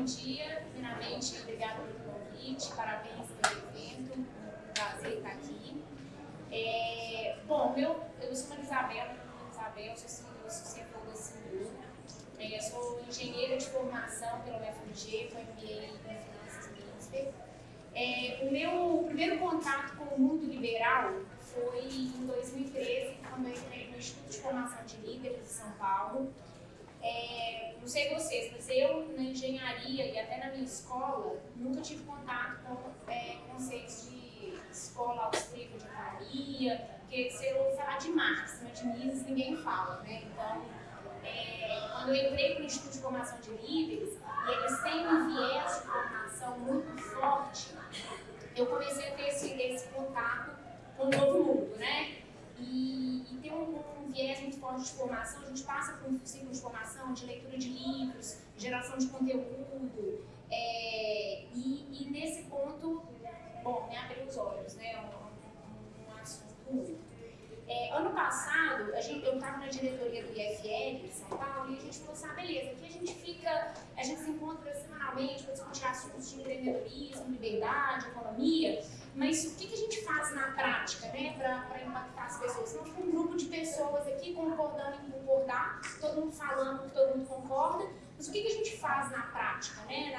bom dia. Primeiramente, obrigada pelo convite, parabéns pelo evento, prazer estar aqui. É, bom, eu, eu sou a Isabel, Isabel, sou CFO da Sindu. É, eu sou engenheira de formação pela UFMG, com MBA em Finanças INSPER. É, o meu primeiro contato com o mundo liberal foi em 2013, quando eu entrei no Instituto de Formação de Líderes de São Paulo. É, não sei vocês, mas eu na engenharia e até na minha escola nunca tive contato com é, conceitos de escola austríaca de economia, porque se eu falar de Marx, mas de Mises ninguém fala, né? Então, é, quando eu entrei para o Instituto de Formação de Líderes, e eles têm um viés de formação muito forte, eu comecei a ter esse, esse contato com o novo mundo, né? E, e tem um, um, viés muito forte de formação, a gente passa por um ciclo de formação, de leitura de livros, geração de conteúdo, é, e, e, nesse ponto, bom, me abriu os olhos, né? Um, um, um assunto muito. É, ano passado, a gente, eu estava na diretoria do IFL São Paulo e a gente falou assim, ah, beleza, aqui a gente fica, a gente se encontra semanalmente para discutir assuntos de empreendedorismo, liberdade, economia, mas o que, que a gente faz na prática, né, para impactar as pessoas? Então, um grupo de pessoas aqui concordando em concordar, todo mundo falando que todo mundo concorda, mas o que, que a gente faz na prática, né,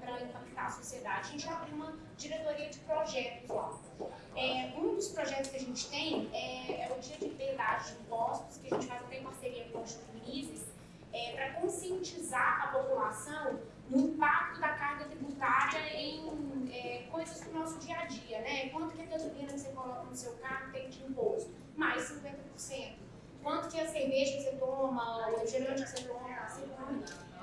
para impactar a sociedade? A gente abre uma diretoria de projetos lá. É, um dos projetos que a gente tem é, é, o de Liberdade de Impostos, que a gente faz até em parceria com o Instituto Mises, é, para conscientizar a população no impacto da carga tributária em é, coisas do nosso dia a dia, né? Quanto que a gasolina que você coloca no seu carro tem de imposto? Mais 50%. Quanto que a cerveja que você toma, o refrigerante que você toma, assim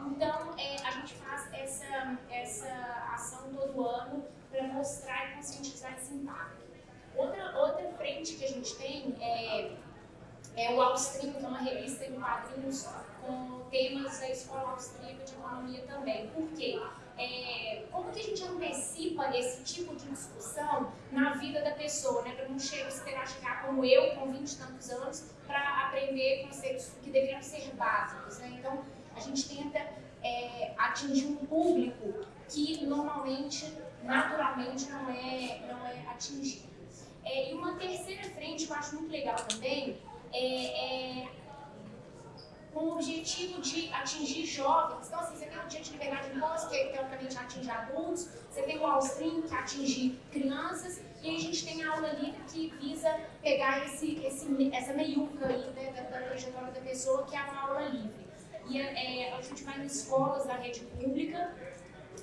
Então, é, a gente faz essa, essa ação todo ano para mostrar e conscientizar esse impacto. Outra, outra frente que a gente tem é é o Austríaco, que é uma revista em quadrinhos com temas da escola austríaca de economia também. Por quê? É, como que a gente antecipa esse tipo de discussão na vida da pessoa, né? Para não chegar, esperar chegar como eu, com 20 e tantos anos, para aprender conceitos que deveriam ser básicos, né? Então, a gente tenta é, atingir um público que normalmente, naturalmente, não é, não é atingido. É, e uma terceira frente que eu acho muito legal também é, é, com o objetivo de atingir jovens. Então, assim, você tem o dia de liberdade de imposto, que teoricamente atinge adultos, você tem o Alstream, que atinge crianças, e a gente tem a aula livre que visa pegar esse, esse, essa meiuca aí né, da, da trajetória da pessoa, que é uma aula livre. E é, a gente vai nas escolas da rede pública,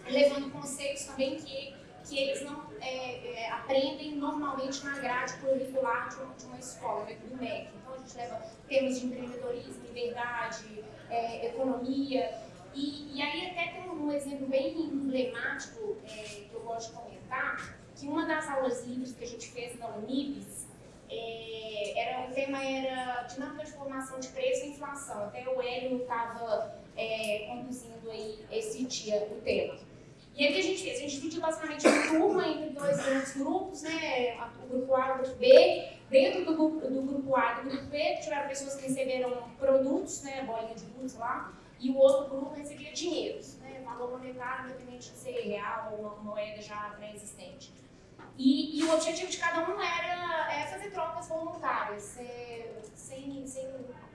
levando conceitos também que que eles não é, é, aprendem normalmente na grade curricular de uma, de uma escola, né, do MEC. Gente leva temas de empreendedorismo, liberdade, é, economia. E, e, aí até tem um exemplo bem emblemático é, que eu gosto de comentar, que uma das aulas livres que a gente fez na Unibis, é, era, o tema era dinâmica de formação de preço e inflação. Até o Hélio estava é, conduzindo aí esse dia o tema. E aí o que a gente fez? A gente dividiu basicamente a turma entre dois grandes grupos, né? O grupo A e o grupo B. Dentro do do grupo A e do grupo B, tiveram pessoas que receberam produtos, né? Bolinha de luz lá. E o outro grupo recebia dinheiros, né? Valor monetário, independente de ser real ou uma moeda já pré-existente. E, e, o objetivo de cada um era é, fazer trocas voluntárias, é, sem, sem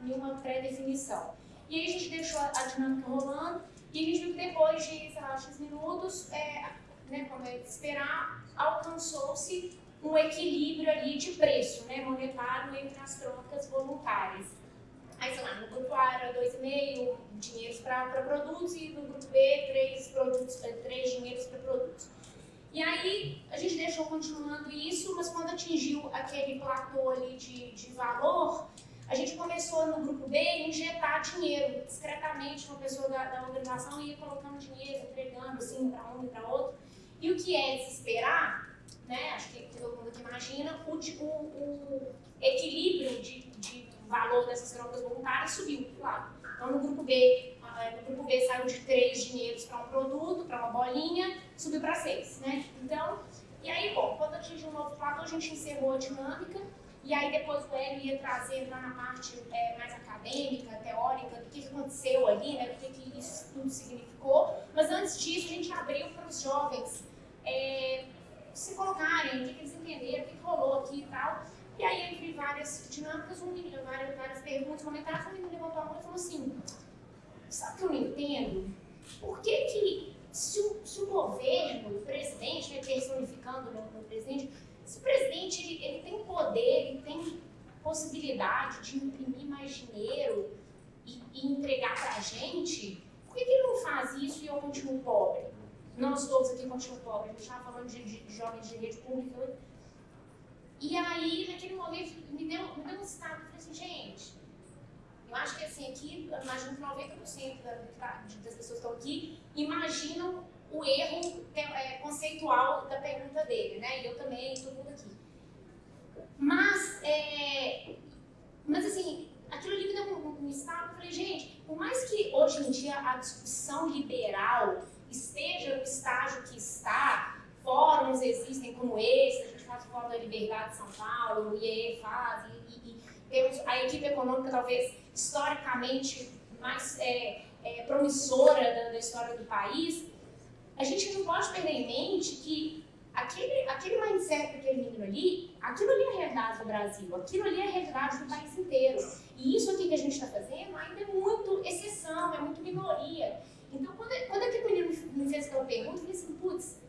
nenhuma pré-definição. E aí a gente deixou a, a dinâmica rolando e a gente viu que depois de, sei lá, X minutos, é, né, como é de esperar, alcançou-se um equilíbrio ali de preço né, monetário entre as trocas voluntárias. Aí, sei lá, no grupo A era 2,5 dinheiros para produtos e no grupo B, 3, produtos, 3 é, dinheiros para produtos. E aí, a gente deixou continuando isso, mas quando atingiu aquele platô ali de, de valor, a gente começou no grupo B a injetar dinheiro, discretamente uma pessoa da, da organização ia colocando dinheiro, entregando assim para um e para outro. E o que é desesperar, né, acho que, todo mundo aqui imagina, o, o, o equilíbrio de, de, valor dessas trocas voluntárias subiu, claro. Então no grupo B, no grupo B saiu de três dinheiros para um produto, para uma bolinha, subiu para seis, né? Então, e aí, bom, quando atingiu um novo platô, a gente encerrou a dinâmica e aí depois o Hélio ia trazer lá na parte é, mais acadêmica, teórica, do que, que aconteceu ali, né, do que, que isso tudo significou. Mas antes disso, a gente abriu para os jovens é, se colocarem, o que, que eles entenderam, o que, que rolou aqui e tal. E aí, entre várias dinâmicas, um menino, várias, várias perguntas, comentários, um menino levantou a mão e falou assim: Sabe o que eu não entendo? Por que, que se, o, se o governo, o presidente, né, personificando no, no presidente, se o presidente ele, ele tem poder, ele tem possibilidade de imprimir mais dinheiro e, e entregar para a gente, por que, que ele não faz isso e eu continuo pobre? Nós todos aqui continuamos pobres, a gente estava falando de, de, de jovens de rede pública e aí, naquele momento, me deu, me deu um estado, eu falei assim, gente, eu acho que assim, aqui, imagino que 90% das pessoas que estão aqui imaginam o erro é, conceitual da pergunta dele, né? E eu também, todo mundo aqui. Mas, é, mas assim, aquilo ali me deu um, um estado, eu falei, gente, por mais que hoje em dia a discussão liberal esteja no estágio que está, fóruns existem como esse, faz o Fórum da Liberdade de São Paulo, o IEE faz, e, e, temos a equipe econômica talvez historicamente mais é, é, promissora da, da, história do país, a gente não pode perder em mente que aquele, aquele mindset daquele menino ali, aquilo ali é a realidade do Brasil, aquilo ali é a realidade do país inteiro. E isso aqui que a gente está fazendo ainda é muito exceção, é muito minoria. Então, quando, quando aquele menino me fez aquela pergunta, eu falei assim, putz,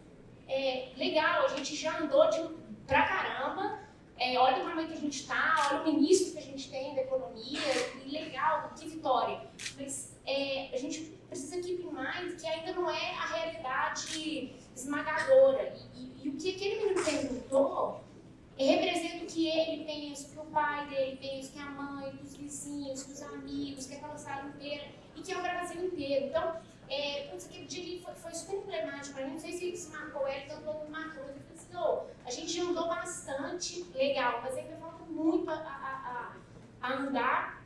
é, legal, a gente já andou de, pra caramba. É, olha o tamanho que a gente está, olha o ministro que a gente tem da economia, que legal, que vitória. Mas é, a gente precisa keep in mind que ainda não é a realidade esmagadora. E, e, e o que aquele menino perguntou representa o que ele pensa, o que o pai dele pensa, que a mãe, que os vizinhos, que os amigos, que aquela sala inteira, e que é o Brasil inteiro. Então, é, putz, aquele dia foi, foi super emblemático para mim, não sei se isso marcou ele, tanto quanto marcou, mas eu falei assim, a gente andou bastante legal, mas ainda falta muito a, a, a, a andar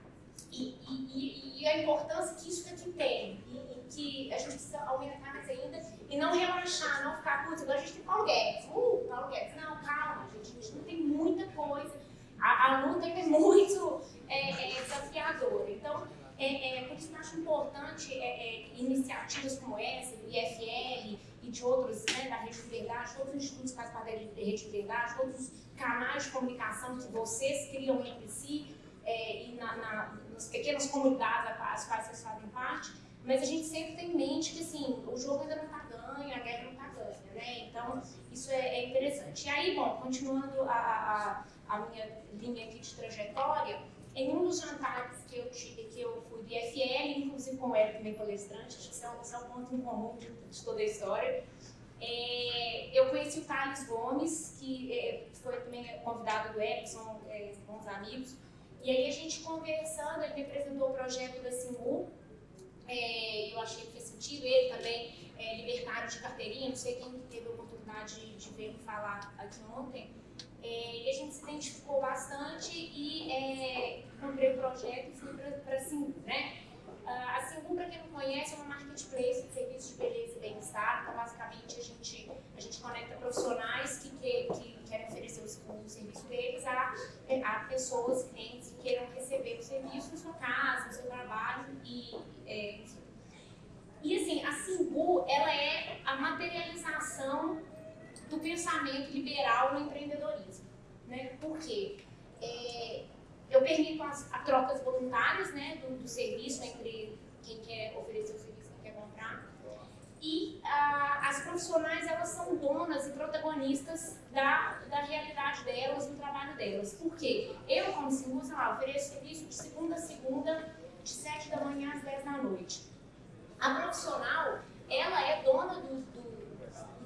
e, e, e, a importância que isso daqui tem, e, e, que a gente precisa aumentar mais ainda e não relaxar, não ficar, putz, agora a gente tem Paulo Guedes, uh, Paulo Guedes, não, calma, gente, a gente não tem muita coisa, a, a luta é muito é, é, desafiadora, então é, é, por isso que eu acho importante é, é, iniciativas como essa, do IFL e de outros, né, da Rede de Verdade, todos os institutos que fazem parte da Rede de Verdade, todos os canais de comunicação que vocês criam entre si é, e na, na, nas pequenas comunidades às quais vocês fazem parte, mas a gente sempre tem em mente que assim, o jogo ainda não está ganho, a guerra não está ganha, né? Então, isso é, é, interessante. E aí, bom, continuando a, a, a minha linha aqui de trajetória, em um dos jantares que eu tive, que eu fui do IFL, inclusive com o Hélio também palestrante, acho que isso é um, é ponto em comum de, toda a história, é, eu conheci o Thales Gomes, que é, foi também convidado do são é, bons amigos, e aí a gente conversando, ele me apresentou o projeto da Simu, é, eu achei que fez sentido, ele também é libertário de carteirinha, não sei quem teve a oportunidade de, de ver falar aqui ontem, é, e a gente se identificou bastante e é, comprei o projeto e fui para a Simbu, né? Uh, a Simbu, para quem não conhece, é uma marketplace de serviços de beleza e bem-estar. Então, basicamente, a gente, a gente conecta profissionais que, que, que querem oferecer o, serviço deles a, a pessoas, clientes que queiram receber o serviço na sua casa, no seu trabalho e, é. E assim, a Simbu, ela é a materialização do pensamento liberal no empreendedorismo. Né? Por quê? É, eu permito as, as, trocas voluntárias né, do, do, serviço entre quem quer oferecer o serviço e quem quer comprar. E as profissionais, elas são donas e protagonistas da, da realidade delas, do trabalho delas. Por quê? Eu, como seguro, sei lá, ofereço serviço de segunda a segunda, de 7 da manhã às 10 da noite. A profissional, ela é dona do, do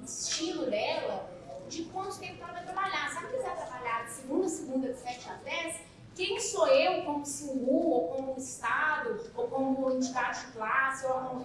estilo dela, de quanto tempo ela vai trabalhar. Se ela quiser trabalhar de segunda a segunda, de 7 às 10, quem sou eu como SINGU, ou como Estado, ou como entidade de classe, ou como,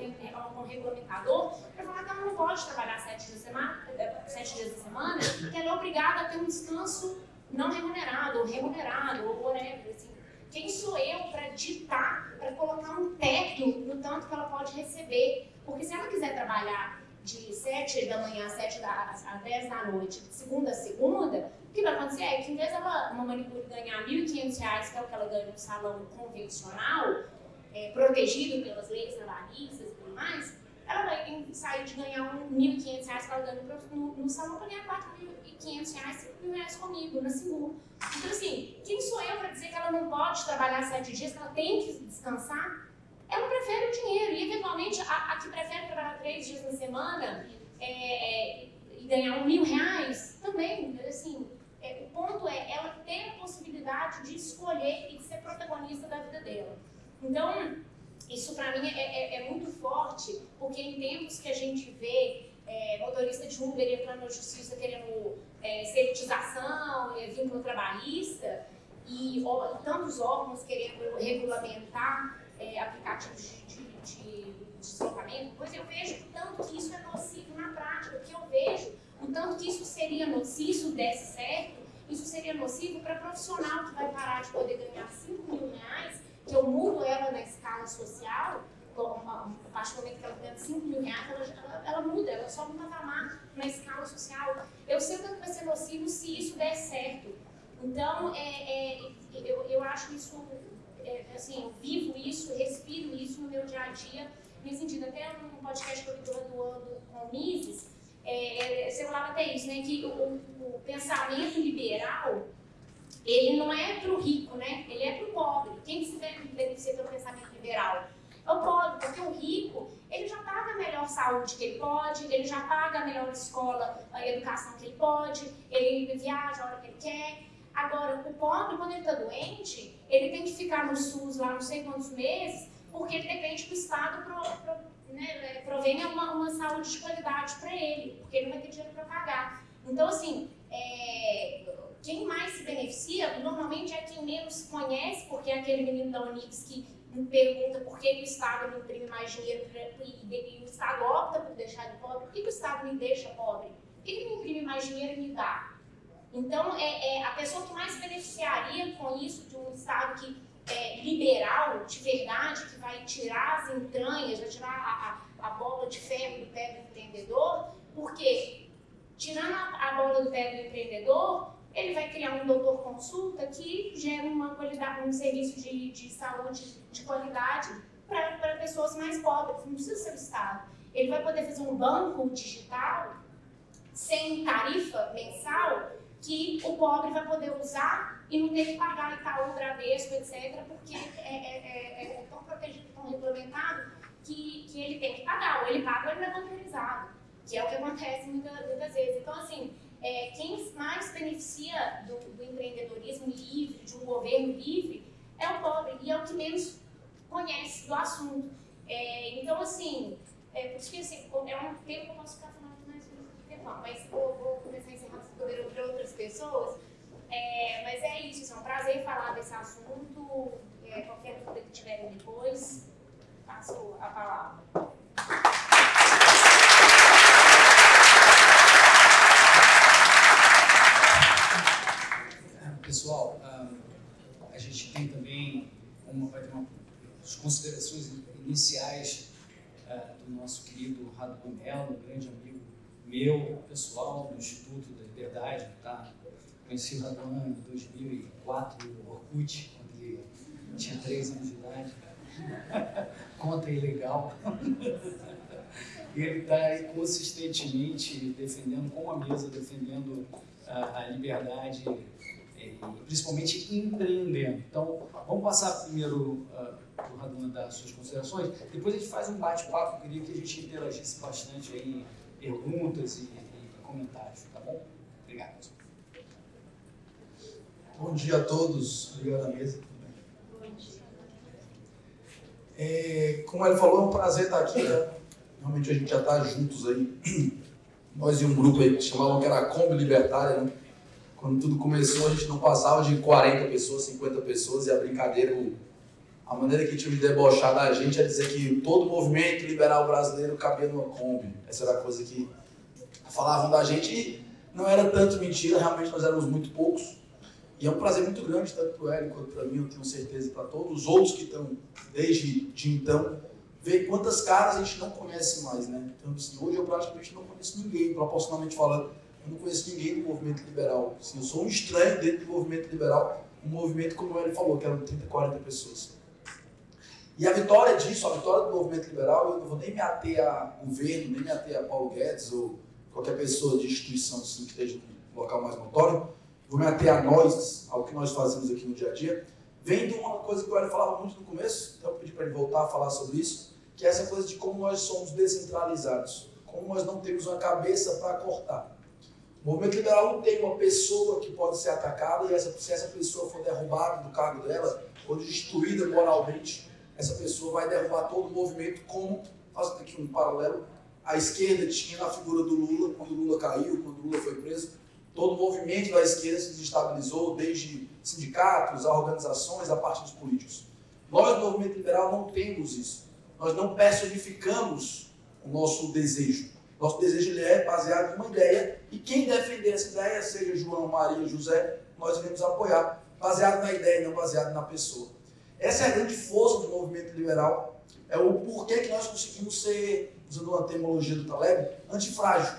como regulamentador, para falar que ela não pode trabalhar sete dias, semana, sete dias da semana, que ela é obrigada a ter um descanso não remunerado, ou remunerado, ou whatever. Assim. Quem sou eu para ditar, para colocar um teto no tanto que ela pode receber? Porque se ela quiser trabalhar de 7 da manhã às 7 da, às 10 da noite, segunda a segunda, o que vai acontecer é que em vez dela, uma manicure ganhar R$ 1.500, que é o que ela ganha no salão convencional, é, protegido pelas leis trabalhistas e tudo mais, ela vai sair de ganhar R$ 1.500 que ela ganha no, no salão para ganhar R$ 4.500, R$ 5.000 comigo, na segura. Então, assim, quem sou eu para dizer que ela não pode trabalhar sete dias, que ela tem que descansar? Ela prefere o dinheiro. E, eventualmente, a, a que prefere trabalhar três dias na semana é, é, e ganhar um mil reais, também, assim, é, o ponto é ela ter a possibilidade de escolher e de ser protagonista da vida dela. Então, isso para mim é, é, é, muito forte, porque em tempos que a gente vê é, motorista de Uber entrando na justiça querendo é, seritização, é, vínculo trabalhista, e ó, tantos órgãos querendo regulamentar é, aplicativos de, de, de, deslocamento, pois eu vejo o tanto que isso é nocivo na prática, que eu vejo o tanto que isso seria nocivo, se isso desse certo, isso seria nocivo para profissional que vai parar de poder ganhar 5 mil reais, que eu mudo ela na escala social, a partir do momento que ela ganha 5 mil reais, ela, ela, ela, muda, ela sobe um patamar na escala social. Eu sei o tanto vai ser nocivo se isso der certo. Então, é, é, eu, eu acho isso, é, assim, eu vivo isso, respiro isso no meu dia a dia, nesse sentido. Até um podcast que eu estou doando com o Mises, é, é, você falava até isso, né, que o, o pensamento liberal, ele não é para o rico, né? Ele é para o pobre. Quem que se beneficia pelo pensamento liberal? É o pobre, porque o rico, ele já paga a melhor saúde que ele pode, ele já paga a melhor escola, a educação que ele pode, ele viaja a hora que ele quer. Agora, o pobre, quando ele está doente, ele tem que ficar no SUS lá não sei quantos meses, porque ele depende do Estado para né, provenha uma, uma saúde de qualidade para ele, porque ele não vai ter dinheiro para pagar. Então, assim, é, quem mais se beneficia normalmente é quem menos conhece, porque é aquele menino da Unix que pergunta por que, que o Estado não imprime mais dinheiro pra, e, e, o Estado opta por deixar ele pobre. Por que, que o Estado me deixa pobre? Por que, que não imprime mais dinheiro e me dá? Então, é, é, a pessoa que mais beneficiaria com isso de um Estado que é, liberal, de verdade, que vai tirar as entranhas, vai tirar a, a, a bola de ferro do pé do empreendedor, porque tirando a, a bola do pé do empreendedor, ele vai criar um doutor consulta que gera uma qualidade, um serviço de, de saúde de qualidade para pessoas mais pobres, não precisa ser o Estado. Ele vai poder fazer um banco digital sem tarifa mensal que o pobre vai poder usar e não ter que pagar Itaú, Bradesco, etc., porque é, é, é, é, tão protegido, tão regulamentado, que, que ele tem que pagar. Ou ele paga ou ele é bancarizado, que é o que acontece muitas, muitas vezes. Então, assim, é, quem mais beneficia do, do, empreendedorismo livre, de um governo livre, é o pobre e é o que menos conhece do assunto. É, então, assim, é, por isso que assim, é um tema que eu posso ficar falando mais tempo, mas vou, vou começar a encerrar para outras pessoas. É, mas é isso, é um prazer falar desse assunto. É, qualquer dúvida que tiverem depois, passo a palavra. Pessoal, a gente tem também uma, vai ter uma, as considerações iniciais uh, do nosso querido Rado Melo, um grande amigo meu, pessoal, do Instituto da Liberdade, tá? Conheci o Raduan em 2004 no Orkut, quando ele tinha 3 anos de idade. Conta ilegal. e ele está aí consistentemente defendendo, com a mesa, defendendo a, a liberdade e principalmente empreendendo. Então, vamos passar primeiro uh, o Raduan dar as suas considerações, depois a gente faz um bate-papo, queria que a gente interagisse bastante aí em perguntas e, e comentários, tá bom? Obrigado. Bom dia a todos. Obrigado à mesa. É, como ele falou, é um prazer estar aqui. Né? Realmente a gente já está juntos aí. Nós e um grupo aí que chamavam que era a Kombi Libertária. Né? Quando tudo começou, a gente não passava de 40 pessoas, 50 pessoas, e a brincadeira, a maneira que tinha de debochar da gente é dizer que todo movimento liberal brasileiro cabia numa Kombi. Essa era a coisa que falavam da gente e não era tanto mentira, realmente nós éramos muito poucos. E é um prazer muito grande, tanto para o Hélio quanto para mim, eu tenho certeza, para todos os outros que estão desde de então, ver quantas caras a gente não conhece mais, né? Então, assim, hoje eu praticamente não conheço ninguém, proporcionalmente falando, eu não conheço ninguém do movimento liberal. Assim, eu sou um estranho dentro do movimento liberal, um movimento, como ele falou, que eram 30, 40 pessoas. E a vitória disso, a vitória do movimento liberal, eu não vou nem me ater a governo, nem me ater a Paulo Guedes ou qualquer pessoa de instituição assim, que esteja no local mais notório, vou me ater a nós, ao que nós fazemos aqui no dia a dia, vem de uma coisa que o Hélio falava muito no começo, então eu pedi para ele voltar a falar sobre isso, que é essa coisa de como nós somos descentralizados, como nós não temos uma cabeça para cortar. O movimento liberal não tem uma pessoa que pode ser atacada e essa, se essa pessoa for derrubada do cargo dela, ou destruída moralmente, essa pessoa vai derrubar todo o movimento, como, fazendo aqui um paralelo, a esquerda tinha na figura do Lula, quando o Lula caiu, quando o Lula foi preso, todo o movimento da esquerda se desestabilizou, desde sindicatos, a organizações, a partidos políticos. Nós, no movimento liberal, não temos isso. Nós não personificamos o nosso desejo. Nosso desejo é baseado em uma ideia e quem defender essa ideia, seja João, Maria, José, nós iremos apoiar, baseado na ideia, não baseado na pessoa. Essa é a grande força do movimento liberal, é o porquê que nós conseguimos ser, usando uma terminologia do Taleb, antifrágil.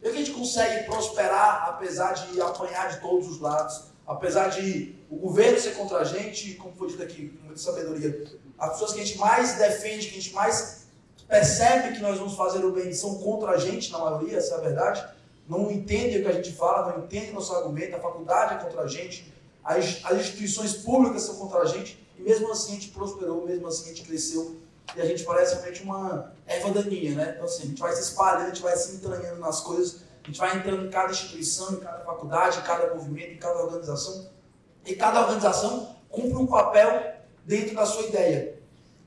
Por que a gente consegue prosperar apesar de apanhar de todos os lados, apesar de o governo ser contra a gente, como foi dito aqui, com muita sabedoria, as pessoas que a gente mais defende, que a gente mais percebe que nós vamos fazer o bem são contra a gente, na maioria, essa é a verdade, não entendem o que a gente fala, não entendem nosso argumento, a faculdade é contra a gente, as, as instituições públicas são contra a gente, e mesmo assim a gente prosperou, mesmo assim a gente cresceu, e a gente parece realmente uma erva daninha, né? Então assim, a gente vai se espalhando, a gente vai se entranhando nas coisas, a gente vai entrando em cada instituição, em cada faculdade, em cada movimento, em cada organização, e cada organização cumpre um papel dentro da sua ideia.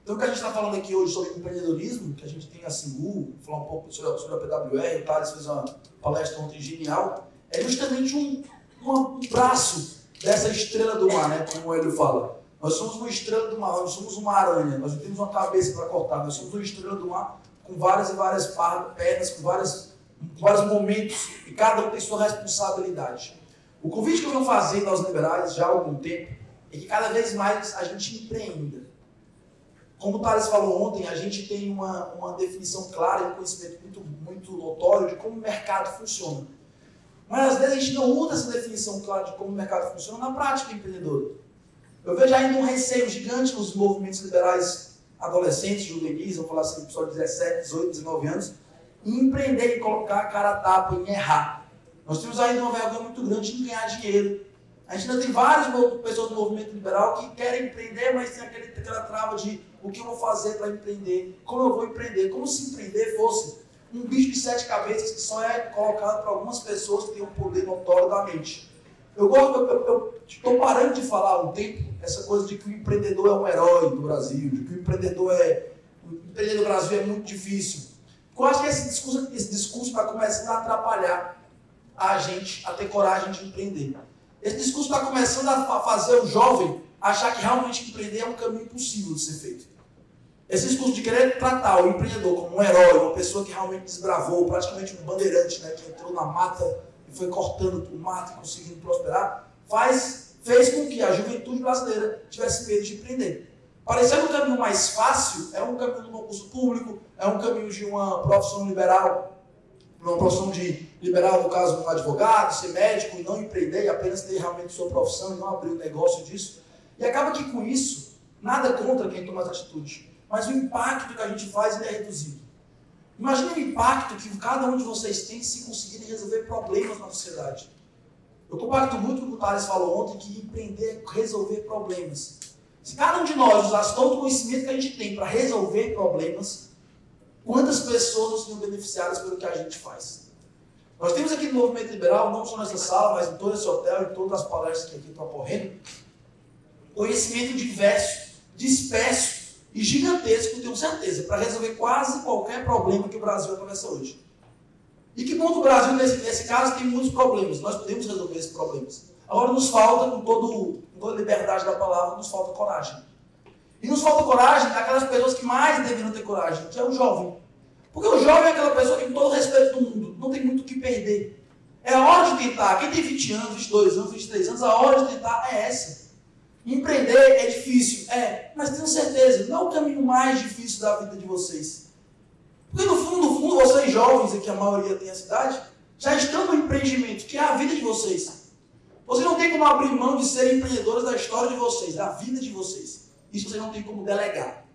Então, o que a gente está falando aqui hoje sobre empreendedorismo, que a gente tem a Singu, falar um pouco sobre a, sobre a PWR, o Thales fez uma palestra ontem genial, é justamente um, um braço dessa estrela do mar, né, como o Hélio fala. Nós somos uma estrela do mar, nós somos uma aranha, nós não temos uma cabeça para cortar, nós somos uma estrela do mar com várias e várias pernas, com, várias, com vários momentos, e cada um tem sua responsabilidade. O convite que eu venho fazendo aos liberais já há algum tempo é que cada vez mais a gente empreenda. Como o Thales falou ontem, a gente tem uma, uma definição clara e um conhecimento muito, muito notório de como o mercado funciona. Mas às vezes a gente não usa essa definição clara de como o mercado funciona na prática empreendedora. Eu vejo ainda um receio gigante nos movimentos liberais adolescentes, juvenis, vamos falar assim, pessoal de 17, 18, 19 anos, em empreender, em colocar a cara a tapa, em errar. Nós temos ainda uma vergonha muito grande em ganhar dinheiro. A gente ainda tem várias pessoas do movimento liberal que querem empreender, mas tem aquele, aquela trava de o que eu vou fazer para empreender, como eu vou empreender, como se empreender fosse um bicho de sete cabeças que só é colocado para algumas pessoas que têm um poder notório da mente. Eu gosto, eu estou parando de falar há um tempo essa coisa de que o empreendedor é um herói do Brasil, de que o empreendedor é. O empreender no Brasil é muito difícil. Eu acho que esse discurso esse discurso está começando a atrapalhar a gente a ter coragem de empreender. Esse discurso está começando a fazer o jovem achar que realmente empreender é um caminho impossível de ser feito. Esse discurso de querer tratar o empreendedor como um herói, uma pessoa que realmente desbravou, praticamente um bandeirante, né, que entrou na mata e foi cortando o mato e conseguindo prosperar, faz, fez com que a juventude brasileira tivesse medo de empreender. Parecendo um caminho mais fácil, é um caminho do concurso público, é um caminho de uma profissão liberal, uma profissão de liberal, no caso, um advogado, ser médico e não empreender e apenas ter realmente sua profissão e não abrir um negócio disso. E acaba que com isso, nada contra quem toma essa atitude, mas o impacto que a gente faz é reduzido. Imagine o impacto que cada um de vocês tem se conseguirem resolver problemas na sociedade. Eu compacto muito com o que o Thales falou ontem, que empreender é resolver problemas. Se cada um de nós usasse todo o conhecimento que a gente tem para resolver problemas, quantas pessoas não seriam beneficiadas pelo que a gente faz? Nós temos aqui no Movimento Liberal, não só nessa sala, mas em todo esse hotel, em todas as palestras que aqui estão ocorrendo, conhecimento diverso, disperso, e gigantesco, tenho certeza, para resolver quase qualquer problema que o Brasil atravessa hoje. E que bom que o Brasil, nesse, nesse caso, tem muitos problemas. Nós podemos resolver esses problemas. Agora nos falta, com, todo, com toda a liberdade da palavra, nos falta coragem. E nos falta coragem daquelas pessoas que mais deveriam ter coragem, que é o jovem. Porque o jovem é aquela pessoa que, com todo respeito do mundo, não tem muito o que perder. É a hora de tentar. Quem tem 20 anos, 22 anos, 23 anos, a hora de tentar é essa. Empreender é difícil, é, mas tenho certeza, não é o caminho mais difícil da vida de vocês. Porque no fundo, no fundo, vocês jovens, aqui a maioria tem a cidade, já estão no empreendimento, que é a vida de vocês. Vocês não têm como abrir mão de serem empreendedores da história de vocês, da vida de vocês. Isso vocês não têm como delegar.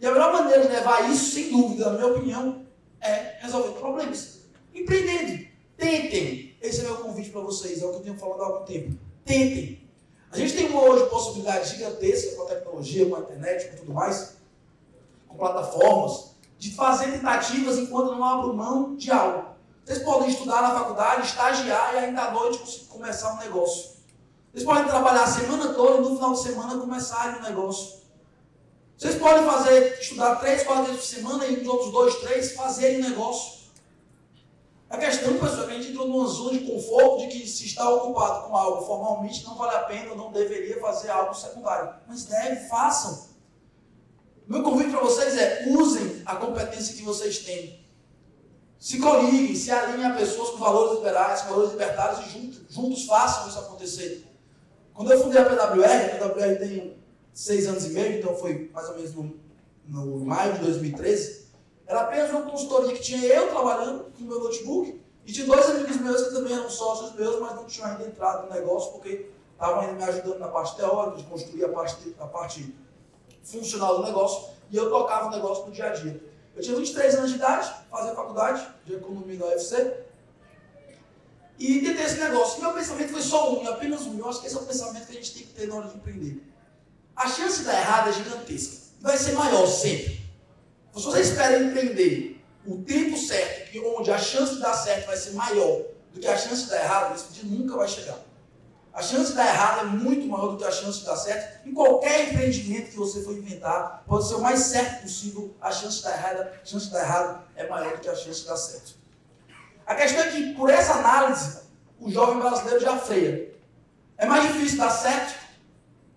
E a melhor maneira de levar isso, sem dúvida, na minha opinião, é resolver problemas. Empreendendo. Tentem. Esse é meu convite para vocês, é o que eu tenho falado há algum tempo. Tentem. A gente tem hoje possibilidade gigantesca com a tecnologia, com a internet, com tudo mais, com plataformas, de fazer tentativas enquanto não abro mão de algo. Vocês podem estudar na faculdade, estagiar e ainda à noite começar um negócio. Vocês podem trabalhar a semana toda e no final de semana começarem um negócio. Vocês podem fazer, estudar três, quatro vezes por semana e os outros dois, três fazerem negócio. A questão, pessoal, é que a gente entrou numa zona de conforto de que se está ocupado com algo formalmente não vale a pena ou não deveria fazer algo secundário. Mas deve, façam. Meu convite para vocês é usem a competência que vocês têm. Se coliguem, se alinhem a pessoas com valores liberais, com valores libertários e juntos, juntos façam isso acontecer. Quando eu fundei a PWR, a PWR tem seis anos e meio, então foi mais ou menos no, no maio de 2013, era apenas uma consultoria que tinha eu trabalhando com meu notebook e tinha dois amigos meus que também eram sócios meus, mas não tinham ainda entrado no negócio porque estavam ainda me ajudando na parte teórica, de construir a parte, a parte funcional do negócio e eu tocava o negócio no dia a dia. Eu tinha 23 anos de idade, fazia faculdade de economia da UFC e tentei esse negócio. E meu pensamento foi só um, apenas um. Eu acho que esse é o pensamento que a gente tem que ter na hora de empreender. A chance de dar errado é gigantesca. Vai ser maior sempre. Se você espera empreender o tempo certo, que onde a chance de dar certo vai ser maior do que a chance de dar errado, esse dia nunca vai chegar. A chance de dar errado é muito maior do que a chance de dar certo. Em qualquer empreendimento que você for inventar, pode ser o mais certo possível, a chance de dar errado, a chance de dar errado é maior do que a chance de dar certo. A questão é que, por essa análise, o jovem brasileiro já freia. É mais difícil dar certo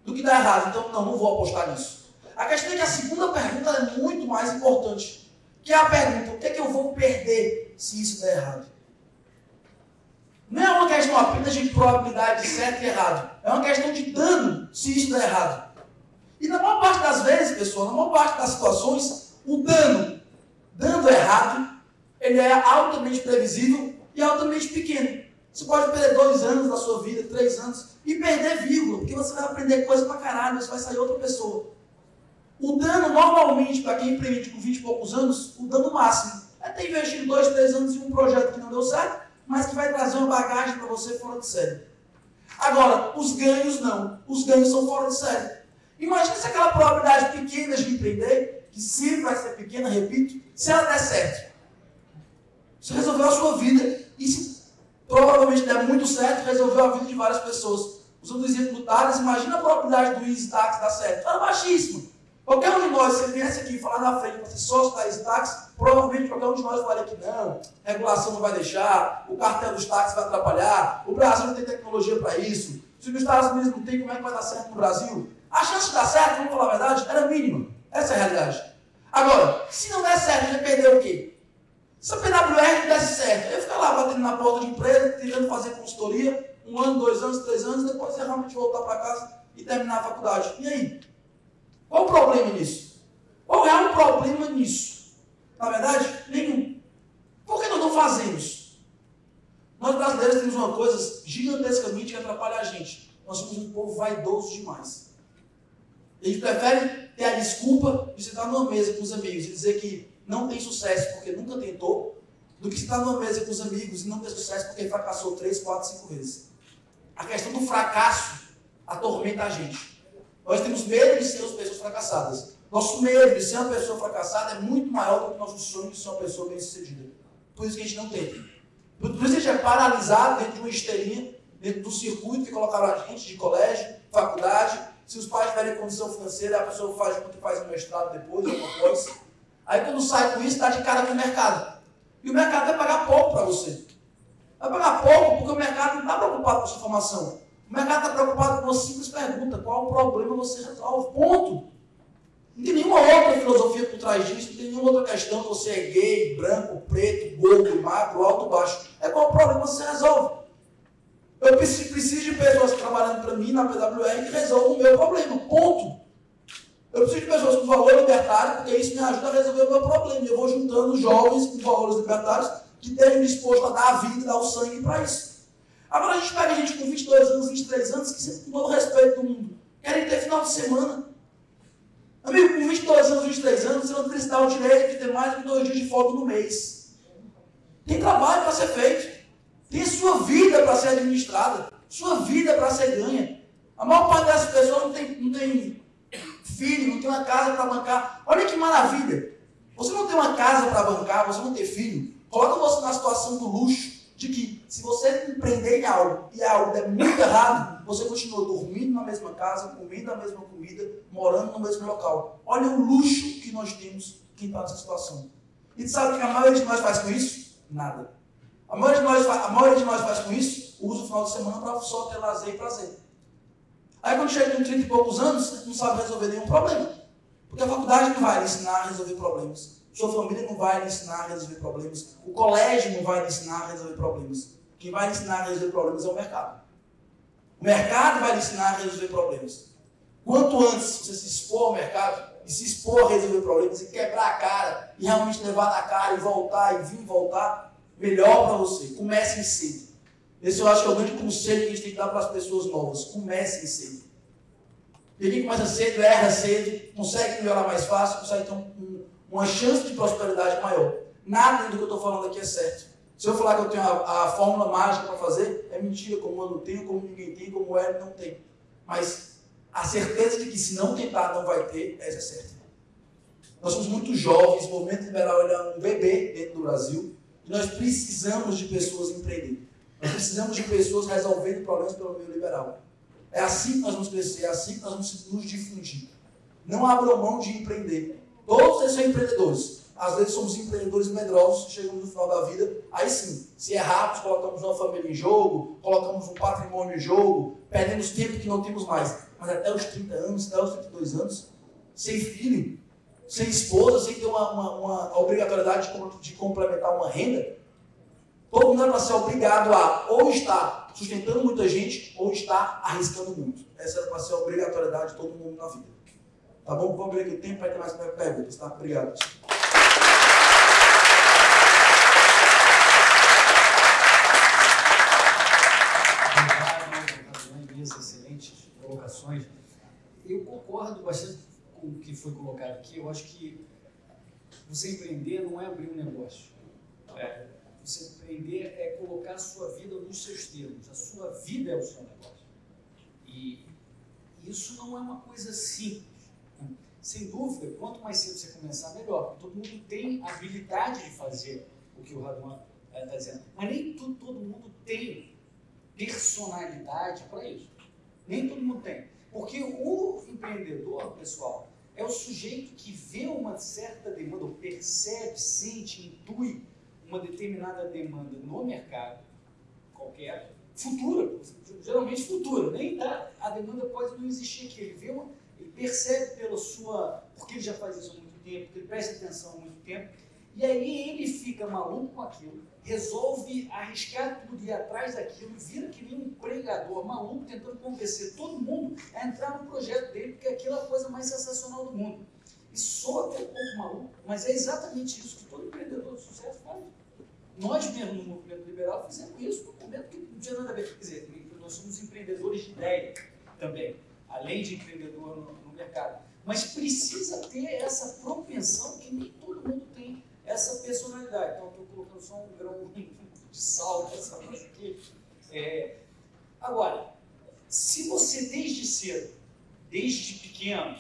do que dar errado, então não, não vou apostar nisso. A questão é que a segunda pergunta é muito mais importante. Que é a pergunta, o que é que eu vou perder se isso der errado? Não é uma questão apenas de probabilidade de certo e errado. É uma questão de dano se isso der errado. E na maior parte das vezes, pessoal, na maior parte das situações, o dano dando errado, ele é altamente previsível e altamente pequeno. Você pode perder dois anos da sua vida, três anos, e perder vírgula, porque você vai aprender coisa pra caralho, você vai sair outra pessoa. O dano, normalmente, para quem empreende com 20 e poucos anos, o dano máximo é ter investido 2, 3 anos em um projeto que não deu certo, mas que vai trazer uma bagagem para você fora de série. Agora, os ganhos não. Os ganhos são fora de série. Imagina se aquela probabilidade pequena de empreender, que sempre vai ser pequena, repito, se ela der certo. Você resolveu a sua vida e se provavelmente der muito certo, resolveu a vida de várias pessoas. Usando o exemplo do imagina a probabilidade do Easy Tax dar certo. Ela é baixíssima. Qualquer um de nós, se ele viesse aqui falar na frente para ser sócio da táxi, provavelmente qualquer um de nós faria que não, regulação não vai deixar, o cartel dos táxis vai atrapalhar, o Brasil não tem tecnologia para isso, se os Estados Unidos não tem, como é que vai dar certo no Brasil? A chance de dar certo, vamos falar a verdade, era mínima. Essa é a realidade. Agora, se não der certo, gente perdeu o quê? Se a PWR desse certo, eu ficar lá batendo na porta de empresa, tentando fazer consultoria, um ano, dois anos, três anos, depois ia realmente voltar para casa e terminar a faculdade. E aí? Qual o problema nisso? Qual é o problema nisso? Na verdade, nenhum. Por que nós não fazemos? Nós brasileiros temos uma coisa gigantescamente que atrapalha a gente. Nós somos um povo vaidoso demais. A gente prefere ter a desculpa de sentar numa mesa com os amigos e dizer que não tem sucesso porque nunca tentou, do que sentar numa mesa com os amigos e não ter sucesso porque fracassou três, quatro, cinco vezes. A questão do fracasso atormenta a gente. Nós temos medo de sermos pessoas fracassadas. Nosso medo de ser uma pessoa fracassada é muito maior do que nosso sonho de ser uma pessoa bem-sucedida. Por isso que a gente não tenta. Por isso a gente é paralisado dentro de uma esteirinha, dentro do circuito que colocaram a gente de colégio, faculdade. Se os pais tiverem condição financeira, a pessoa faz o que faz um mestrado depois, alguma coisa. Aí quando sai com isso, está de cara com o mercado. E o mercado vai pagar pouco para você. Vai pagar pouco porque o mercado não está preocupado com a sua formação. O mercado está preocupado com uma simples pergunta: qual o problema você resolve? Ponto. Não tem nenhuma outra filosofia por trás disso, não tem nenhuma outra questão. Você é gay, branco, preto, gordo, magro, alto, baixo. É qual o problema você resolve. Eu preciso de pessoas trabalhando para mim na PWR que resolvam o meu problema. Ponto. Eu preciso de pessoas com valor libertário, porque isso me ajuda a resolver o meu problema. Eu vou juntando jovens com valores libertários que estejam dispostos a dar a vida, dar o sangue para isso. Agora a gente pega gente com 22 anos, 23 anos, que, com todo o respeito do mundo, querem ter final de semana. Amigo, com 22 anos, 23 anos, você não precisa dar o direito de ter mais de dois dias de folga no mês. Tem trabalho para ser feito. Tem sua vida para ser administrada. Sua vida para ser ganha. A maior parte dessas pessoas não tem, não tem filho, não tem uma casa para bancar. Olha que maravilha. Você não tem uma casa para bancar, você não tem filho. Coloca você na situação do luxo de que se você empreender em algo e algo der muito errado, você continua dormindo na mesma casa, comendo a mesma comida, morando no mesmo local. Olha o luxo que nós temos quem está nessa situação. E sabe o que a maioria de nós faz com isso? Nada. A maioria de nós, a maioria de nós faz com isso, usa o final de semana para só ter lazer e prazer. Aí quando chega com 30 e poucos anos, não sabe resolver nenhum problema. Porque a faculdade não vai lhe ensinar a resolver problemas. Sua família não vai lhe ensinar a resolver problemas. O colégio não vai lhe ensinar a resolver problemas. Quem vai lhe ensinar a resolver problemas é o mercado. O mercado vai lhe ensinar a resolver problemas. Quanto antes você se expor ao mercado e se expor a resolver problemas e quebrar a cara e realmente levar na cara e voltar e vir voltar, melhor para você. Comece cedo. Esse eu acho que é o grande conselho que a gente tem que dar para as pessoas novas. Comece cedo. E quem começa cedo, erra cedo, consegue melhorar mais fácil, consegue ter um, uma chance de prosperidade maior. Nada do que eu estou falando aqui é certo. Se eu falar que eu tenho a, a fórmula mágica para fazer, é mentira, como eu não tenho, como ninguém tem, como o Hélio não tem. Mas a certeza de que se não tentar não vai ter, essa é certa. Nós somos muito jovens, o movimento liberal é um bebê dentro do Brasil, e nós precisamos de pessoas empreendendo. Nós precisamos de pessoas resolvendo problemas pelo meio liberal. É assim que nós vamos crescer, é assim que nós vamos nos difundir. Não abram mão de empreender. Todos eles são empreendedores. Às vezes somos empreendedores medrosos, chegamos no final da vida, aí sim, se errarmos, colocamos uma família em jogo, colocamos um patrimônio em jogo, perdemos tempo que não temos mais. Mas até os 30 anos, até os 32 anos, sem filho, sem esposa, sem ter uma, uma, uma obrigatoriedade de, de complementar uma renda, todo mundo vai ser obrigado a ou estar sustentando muita gente ou estar arriscando muito. Essa era para ser a obrigatoriedade de todo mundo na vida. Tá bom? Vamos ver aqui o tempo para ter mais perguntas, tá? Obrigado. Concordo bastante com o que foi colocado aqui. Eu acho que você empreender não é abrir um negócio. É, você empreender é colocar a sua vida nos seus termos. A sua vida é o seu negócio. E isso não é uma coisa simples. Sem dúvida, quanto mais cedo você começar, melhor. Todo mundo tem habilidade de fazer o que o Raduan está dizendo. Mas nem tudo, todo mundo tem personalidade para isso. Nem todo mundo tem. Porque o empreendedor, pessoal, é o sujeito que vê uma certa demanda, ou percebe, sente, intui uma determinada demanda no mercado, qualquer, futura, geralmente futura, nem dá, a demanda pode não existir aqui. Ele vê uma, ele percebe pela sua. porque ele já faz isso há muito tempo, porque ele presta atenção há muito tempo, e aí ele fica maluco com aquilo, resolve arriscar tudo, ir atrás daquilo, vira que nem um pregador maluco tentando convencer todo mundo a entrar no projeto dele, porque aquilo é a coisa mais sensacional do mundo. E soa até um pouco maluco, mas é exatamente isso que todo empreendedor de sucesso faz. Nós mesmo no movimento liberal fizemos isso no momento que não tinha nada a ver. Quer dizer, nós somos empreendedores de ideia também além de empreendedor no, no mercado. Mas precisa ter essa propensão que nem todo mundo tem essa personalidade. Então, estou colocando só um grão de sal nessa coisa aqui. É, agora, se você desde cedo, desde pequeno,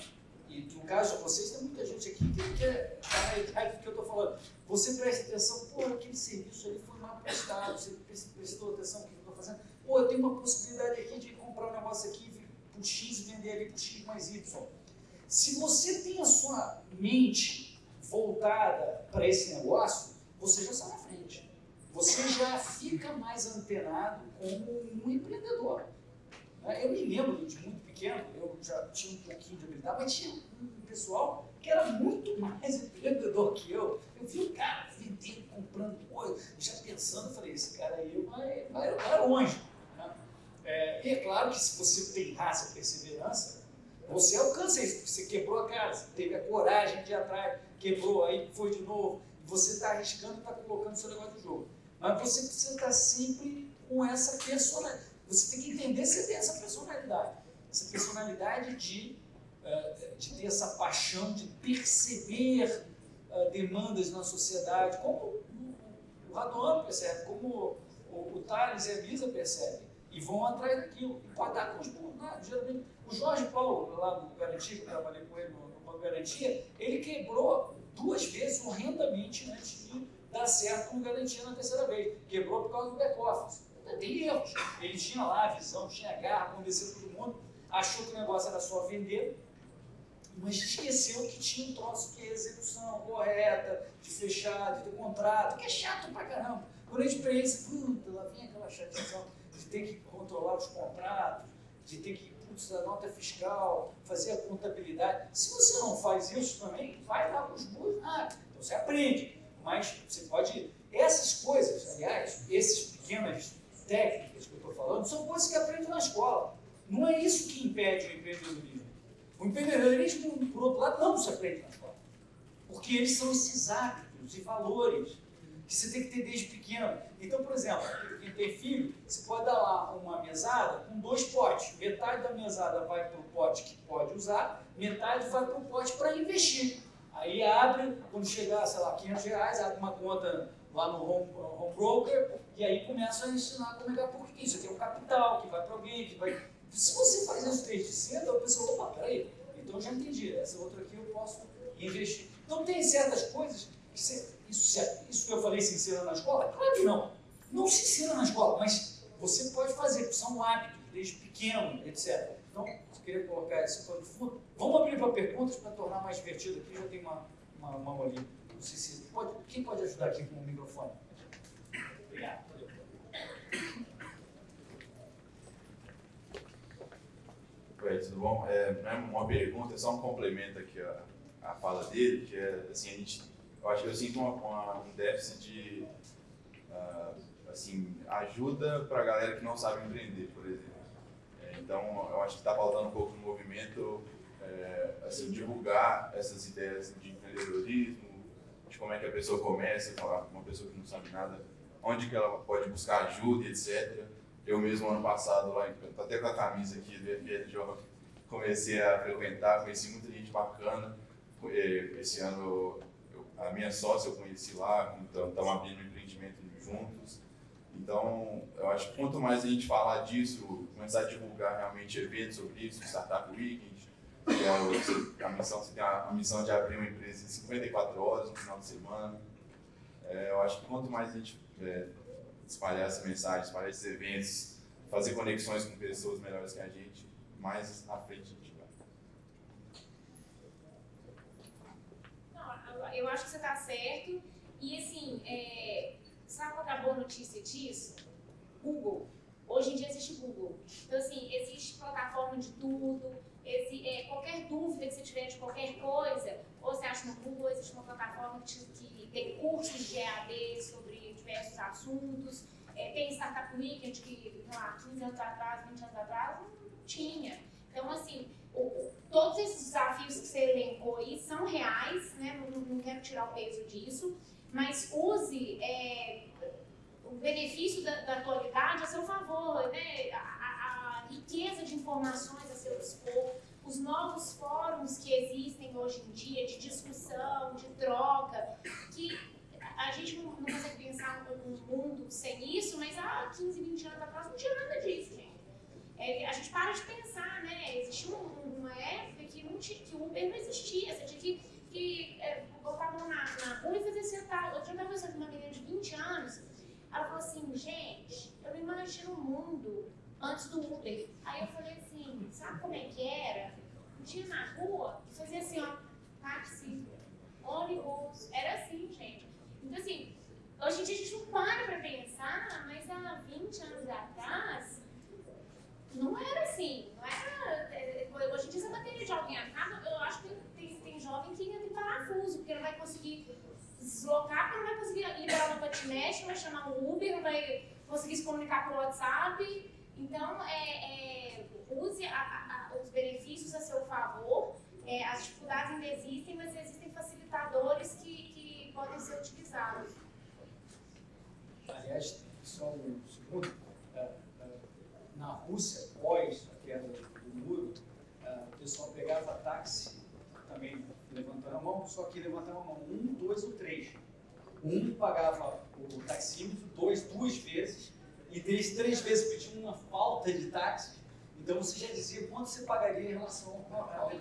e no caso de vocês, tem muita gente aqui que quer estar na idade que eu estou falando, você presta atenção, pô, aquele serviço ali foi mal prestado, você prestou atenção no que eu estou fazendo, pô, eu tenho uma possibilidade aqui de comprar um negócio aqui por X e vender ali por X mais Y. Se você tem a sua mente voltada para esse negócio, você já sai na frente. Você já fica mais antenado como um empreendedor. Eu me lembro de muito pequeno, eu já tinha um pouquinho de habilidade, mas tinha um pessoal que era muito mais empreendedor que eu. Eu vi o cara vendendo, comprando coisa, já pensando, falei, esse cara aí vai, vai, vai longe. É, e é claro que se você tem raça, perseverança, você alcança isso, porque você quebrou a você teve a coragem de ir atrás, quebrou, aí foi de novo, você está arriscando, está colocando seu negócio no jogo. Mas você precisa estar sempre com essa personalidade. Você tem que entender se tem essa personalidade. Essa personalidade de uh, de ter essa paixão de perceber uh, demandas na sociedade, como o Raduan percebe, como o, Thales e a Lisa percebem, e vão atrás daquilo, e com os burros, geralmente. O Jorge Paulo, lá no eu trabalhei com ele no, Banco Garantia, ele quebrou duas vezes horrendamente antes de dar certo com Garantia na terceira vez. Quebrou por causa do back-office. Tem erros. Ele tinha lá a visão, tinha a garra, convenceu todo mundo, achou que o negócio era só vender, mas esqueceu que tinha um troço que é execução correta, de fechar, de ter contrato, que é chato pra caramba. Quando a gente pensa, puta, lá vem aquela chateação de ter que controlar os contratos, de ter que, putz, a nota fiscal, fazer a contabilidade. Se você não faz isso também, vai com os burros nada. Então você aprende. Mas você pode. Essas coisas, aliás, essas pequenas técnicas que eu estou falando, são coisas que aprende na escola. Não é isso que impede o empreendedorismo. O empreendedorismo, por outro lado, não se aprende na escola. Porque eles são esses hábitos e valores que você tem que ter desde pequeno. Então, por exemplo, quem tem filho, você pode dar lá uma mesada com dois potes. Metade da mesada vai para o pote que pode usar, metade vai para o pote para investir. Aí abre, quando chegar, sei lá, 500 reais, abre uma conta lá no home, home broker e aí começa a ensinar como é que é, porque isso aqui é um capital que vai para alguém, que vai... Se você faz isso desde cedo, a pessoa, opa, peraí, então eu já entendi, essa outra aqui eu posso investir. Então tem certas coisas que você, isso, isso que eu falei se ensina na escola? Claro que não. Não se ensina na escola, mas você pode fazer, são hábitos, desde pequeno, etc. Então, eu queria colocar esse pano de fundo. Vamos abrir para perguntas para tornar mais divertido aqui, já tem uma, uma, uma ali. Não sei se pode, quem pode ajudar aqui com o microfone? Obrigado. Oi, tudo bom? É, não é uma pergunta, é só um complemento aqui à, à fala dele, que é assim, a gente, eu acho que eu sinto uma, uma, um déficit de uh, assim, ajuda para a galera que não sabe empreender, por exemplo. É, então, eu acho que está faltando um pouco no movimento é, assim, divulgar essas ideias de empreendedorismo, de como é que a pessoa começa, falar uma pessoa que não sabe nada, onde que ela pode buscar ajuda, etc. Eu mesmo, ano passado, lá, até com a camisa aqui do FLJ, comecei a frequentar, conheci muita gente bacana. Esse ano, a minha sócia eu conheci lá, então estamos abrindo um empreendimento juntos. Então, eu acho que quanto mais a gente falar disso, começar a divulgar realmente eventos sobre isso, Startup Weekend, que é a missão, você tem a, missão de abrir uma empresa em 54 horas no final de semana. É, eu acho que quanto mais a gente é, espalhar essa mensagem, espalhar esses eventos, fazer conexões com pessoas melhores que a gente, mais à frente a gente vai. Não, eu acho que você está certo. E assim, é, sabe qual é a boa notícia disso? Google. Hoje em dia existe Google. Então, assim, existe plataforma de tudo. Esse, é, qualquer dúvida que você tiver de qualquer coisa, ou você acha no Google, existe uma plataforma que, que tem cursos de EAD sobre diversos assuntos. É, tem Startup Weekend que, sei lá, 15 anos atrás, 20 anos atrás, não tinha. Então, assim, o, todos esses desafios que você elencou aí são reais, né? Não, não quero tirar o peso disso, mas use é, o benefício da, da, atualidade a seu favor, né? A, a, a riqueza de informações a seu dispor, os novos fóruns que existem hoje em dia de discussão, de troca, que a gente não, não consegue pensar num mundo sem isso, mas há 15, 20 anos atrás não tinha nada disso, gente. É, a gente para de pensar, né? Existia uma época que, não tinha, que o Uber não existia, você tinha que, que é, botar a mão na, na rua e fazer sentar. Eu tinha uma conversando com uma menina de 20 anos, ela falou assim, gente, eu não imagino o mundo antes do Uber. Aí eu falei assim, sabe como é que era? Tinha na rua, fazia assim, ó, táxi, ônibus, era assim, gente. Então, assim, hoje em dia a gente não para para pensar, mas há 20 anos atrás, não era assim. Não era, é, hoje em dia, a bateria de alguém acaba, eu acho que tem, tem jovem que entra em parafuso, porque não vai conseguir deslocar, porque não vai conseguir liberar uma patinete, não vai chamar um Uber, não vai conseguir se comunicar por WhatsApp. Então, é, é, use a, a, os benefícios a seu favor. É, as dificuldades ainda existem, mas existem facilitadores que, que podem ser utilizados. Aliás, só um segundo. É, é, na Rússia, pós a queda do muro, é, pessoal pegava táxi, também levantando a mão, só que levantava a mão um, dois ou três. Um pagava o taxímetro dois, duas vezes, e três, três vezes pediam uma falta de táxi. Então você já dizia quanto você pagaria em relação ao mercado.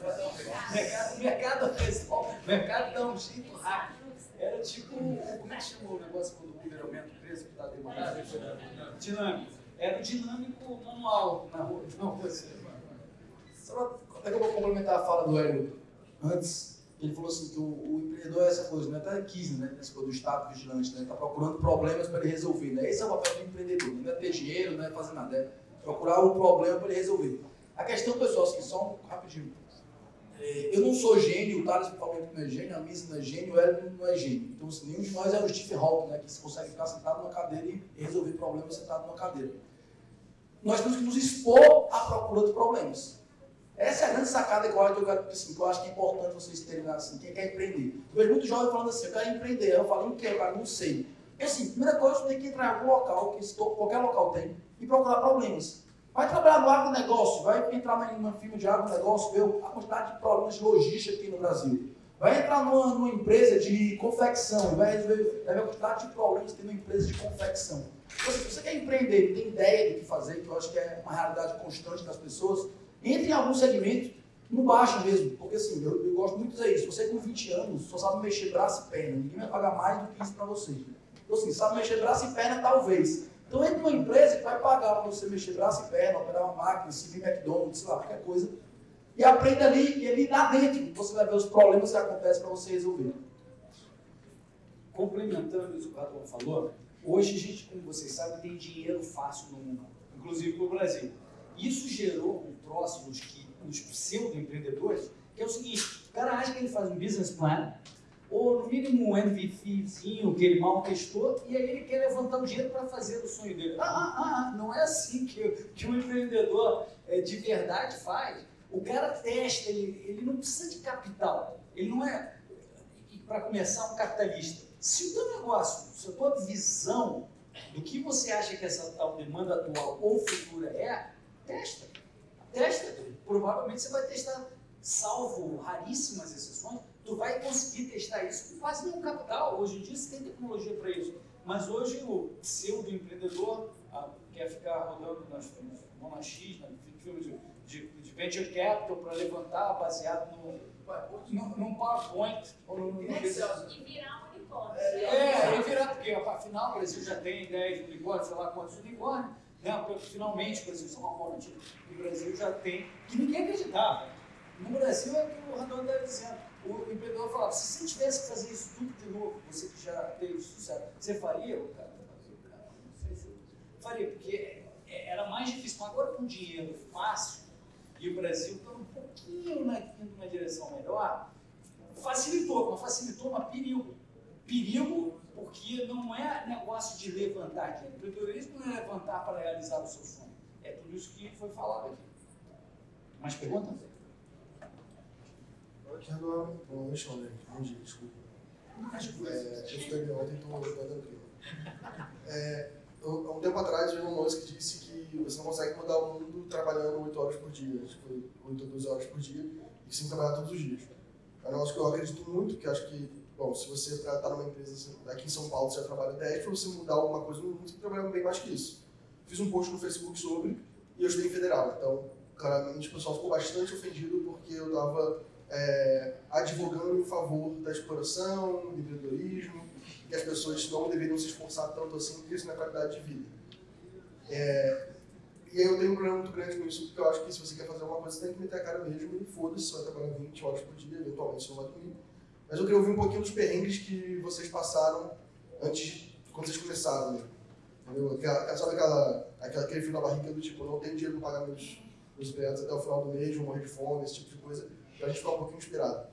O mercado resolve, o mercado dá um jeito rápido. Era tipo, como é que chamou o negócio quando o Uber aumenta o preço que está demorado? Dinâmico. Era o dinâmico manual na rua. Não, você. Só até que eu vou complementar a fala do Hélio antes. Ele falou assim que o, o empreendedor é essa coisa, né? Até quis, né? Essa coisa do Estado vigilante, né? Está procurando problemas para ele resolver, né? Esse é o papel do empreendedor. Não é ter dinheiro, não é fazer nada. É procurar o problema para ele resolver. A questão, pessoal, assim, só um rapidinho. É, eu não sou gênio, o Thales que não é gênio, a Misa não é gênio, o Hélio não é gênio. Então, assim, nenhum de nós é o Steve Hawking, né? Que consegue ficar sentado numa cadeira e resolver problemas sentado numa cadeira. Nós temos que nos expor à procura de problemas. Essa é a grande sacada que eu, assim, que eu acho que é importante vocês terem assim, quem quer empreender. Eu vejo muito jovem falando assim, eu quero empreender. Eu falo, em que? Eu não sei. Porque assim, primeira coisa, você tem que entrar em algum local, que qualquer local tem, e procurar problemas. Vai trabalhar no agronegócio, vai entrar numa firma de agronegócio, ver a quantidade de problemas de logística aqui no Brasil. Vai entrar numa, numa empresa de confecção, vai vai ver a quantidade de problemas que tem numa empresa de confecção. Se você quer empreender, tem ideia do que fazer, que eu acho que é uma realidade constante das pessoas, entre em algum segmento, no baixo mesmo, porque assim, eu, eu gosto muito de dizer isso. Você com 20 anos só sabe mexer braço e perna, ninguém vai pagar mais do que isso para você. Então assim, sabe mexer braço e perna talvez. Então entre numa empresa que vai pagar para você mexer braço e perna, operar uma máquina, servir McDonald's, sei lá, qualquer coisa, e aprenda ali, e ali lá dentro você vai ver os problemas que acontecem para você resolver. Complementando isso que o Raton falou, hoje a gente, como vocês sabem, tem dinheiro fácil no mundo, inclusive no Brasil. Isso gerou um troço nos, nos pseudo-empreendedores, que é o seguinte, o cara acha que ele faz um business plan, ou no mínimo um MVPzinho que ele mal testou, e aí ele quer levantar o dinheiro para fazer o sonho dele. Ah, ah, ah, não é assim que, que um empreendedor é, de verdade faz. O cara testa, ele, ele não precisa de capital. Ele não é, para começar, um capitalista. Se o teu negócio, se a tua visão do que você acha que essa tal demanda atual ou futura é, Testa. Testa. Provavelmente você vai testar, salvo raríssimas exceções, tu vai conseguir testar isso com quase nenhum capital. Hoje em dia você tem tecnologia para isso. Mas hoje o pseudo empreendedor ah, quer ficar rodando nas Mona X, na filme de, de, de venture capital para levantar baseado no, no, num PowerPoint ou no, no, E virar um unicórnio. É, e virar, porque afinal o Brasil já tem 10 unicórnios, sei lá quantos unicórnios. Né? Finalmente, por exemplo, São Paulo, o Brasil já tem, que ninguém acreditava. No Brasil é o que o Randon está dizendo. O empreendedor falava, se você tivesse que fazer isso tudo de novo, você que já teve sucesso, você faria? O cara, não sei se eu faria, porque é, era mais difícil. Mas agora com dinheiro fácil, e o Brasil está um pouquinho na, indo numa direção melhor, facilitou, mas facilitou, mas perigo. Perigo porque não é negócio de levantar dinheiro. Empreendedorismo não é levantar para realizar o seu sonho. É tudo isso que foi falado aqui. Mais perguntas? Aqui agora, bom, deixa eu ler. Bom dia, desculpa. É, eu estudei ontem, estou tranquilo. É, há um tempo atrás, o Elon Musk disse que você não consegue mudar o mundo trabalhando 8 horas por dia, tipo, 8 ou 12 horas por dia, e sim trabalhar todos os dias. É um negócio que eu acredito muito, que acho que Bom, se você está numa empresa assim, aqui em São Paulo, você já trabalha 10, para você mudar alguma coisa no mundo, você trabalhar bem mais que isso. Fiz um post no Facebook sobre e eu estudei em federal. Então, claramente, o pessoal ficou bastante ofendido porque eu estava é, advogando em favor da exploração, do empreendedorismo, que as pessoas não deveriam se esforçar tanto assim, porque isso é qualidade de vida. É, e aí eu tenho um problema muito grande com isso, porque eu acho que se você quer fazer alguma coisa, você tem que meter a cara mesmo e foda-se, você vai trabalhar 20 horas por dia, eventualmente você não vai dormir mas eu queria ouvir um pouquinho dos perrengues que vocês passaram antes, quando vocês começaram. Né? Entendeu? Aquela, sabe aquela, aquela, aquele frio na barriga do tipo, não tenho dinheiro para pagar meus, meus projetos até o final do mês, vou morrer de fome, esse tipo de coisa, para a gente ficar um pouquinho inspirado.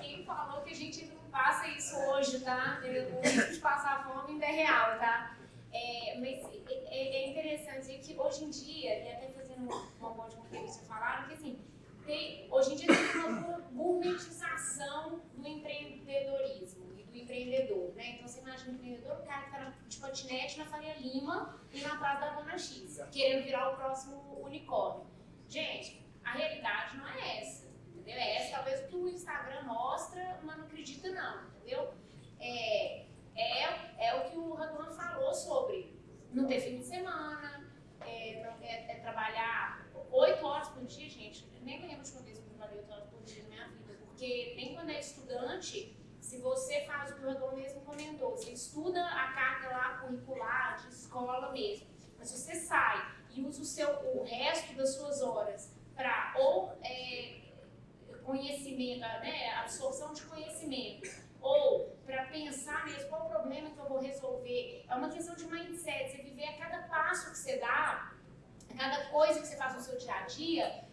Quem falou que a gente não passa isso hoje, tá? O risco de passar fome ainda é real, tá? É, mas é, é, interessante que hoje em dia, e até fazendo uma ponte com o que vocês falaram, que assim, tem, hoje em dia tem uma gourmetização do empreendedorismo e do empreendedor, né? Então você imagina o empreendedor, o cara que está de patinete na Faria Lima e na Praça da Dona X, querendo virar o próximo unicórnio. Gente, A realidade não é essa, entendeu? É essa talvez o que o Instagram mostra, mas não acredita não, entendeu? É, é, é o que o Raduan falou sobre não ter fim de semana, é, é, é trabalhar oito horas por dia, gente. Nem lembro de uma vez que eu trabalhei oito horas por dia na minha vida, porque nem quando é estudante, se você faz o que o Raduan mesmo comentou, você estuda a carga lá curricular, de escola mesmo, mas se você sai e usa o, seu, o resto das suas horas para ou é, conhecimento, né, absorção de conhecimento, ou para pensar mesmo qual o problema que eu vou resolver. É uma questão de mindset, você viver a cada passo que você dá, a cada coisa que você faz no seu dia a dia,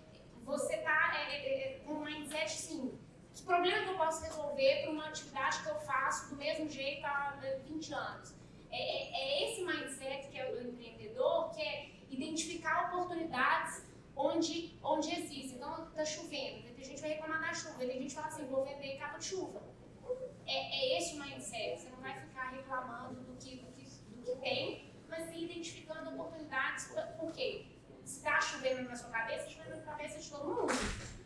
você está é, é, é, com um mindset assim, que problema que eu posso resolver para uma atividade que eu faço do mesmo jeito há 20 anos. É, é, é esse mindset que é o empreendedor, que é identificar oportunidades onde, onde existe. Então, está chovendo, tem gente vai reclamar da chuva, tem gente fala assim, vou vender capa de chuva. É, é esse o mindset, você não vai ficar reclamando do que, do que, do que tem, mas sim identificando oportunidades, por quê? Está chovendo na sua cabeça, chovendo na cabeça de todo mundo.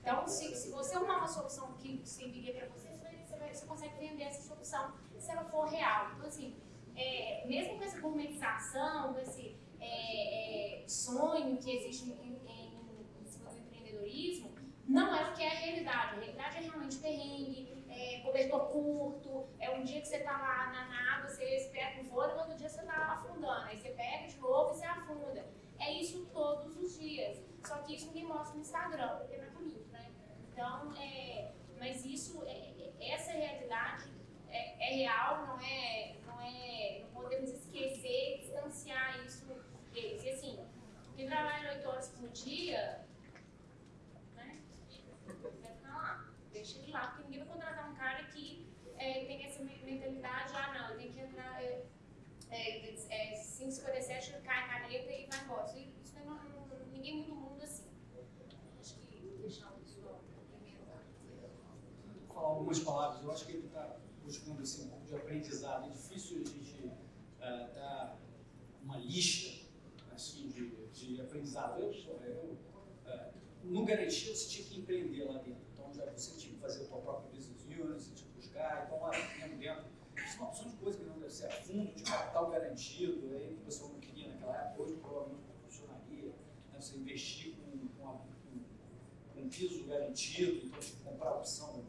Então, se, se você arrumar uma solução que serviria para você, você, vai, você consegue vender essa solução se ela for real. Então, assim, é, mesmo com essa gourmetização, com esse é, é, sonho que existe em, em, em cima do empreendedorismo, não é o que é a realidade. A realidade é realmente perrengue, é, cobertor curto, é um dia que você está lá na, na água, você espera um voo, e outro dia você está afundando. Aí você pega de novo e você afunda. É isso todos os dias. Só isso ninguém mostra no Instagram, porque não é bonito, né? Então, é, mas isso, é, é essa realidade é, é, real, não é, não é, não podemos esquecer, distanciar isso deles. E assim, quem trabalha 8 horas por dia, né, vai ficar lá, deixa ele lá, porque ninguém vai contratar um cara que é, tem essa mentalidade, ah não, tenho que entrar, é, é, 5,57, cai a caneta e vai embora. Isso, isso não, não, ninguém muda o mundo assim. Acho que deixar o pessoal complementar. Vou falar algumas palavras, eu acho que ele está buscando assim, um pouco de aprendizado. É difícil a gente uh, dar uma lista assim, de, de aprendizado. Eu, eu uh, no garantia você tinha que empreender lá dentro. Então já você tinha que fazer a sua própria business unit, você tinha que buscar, então lá dentro, dentro. Isso é uma opção de coisa que não deve ser. Fundo de capital garantido, aí o pessoal não queria naquela época, hoje provavelmente não funcionaria. Né? Você investir com, com, a, com, com piso garantido, então que comprar opção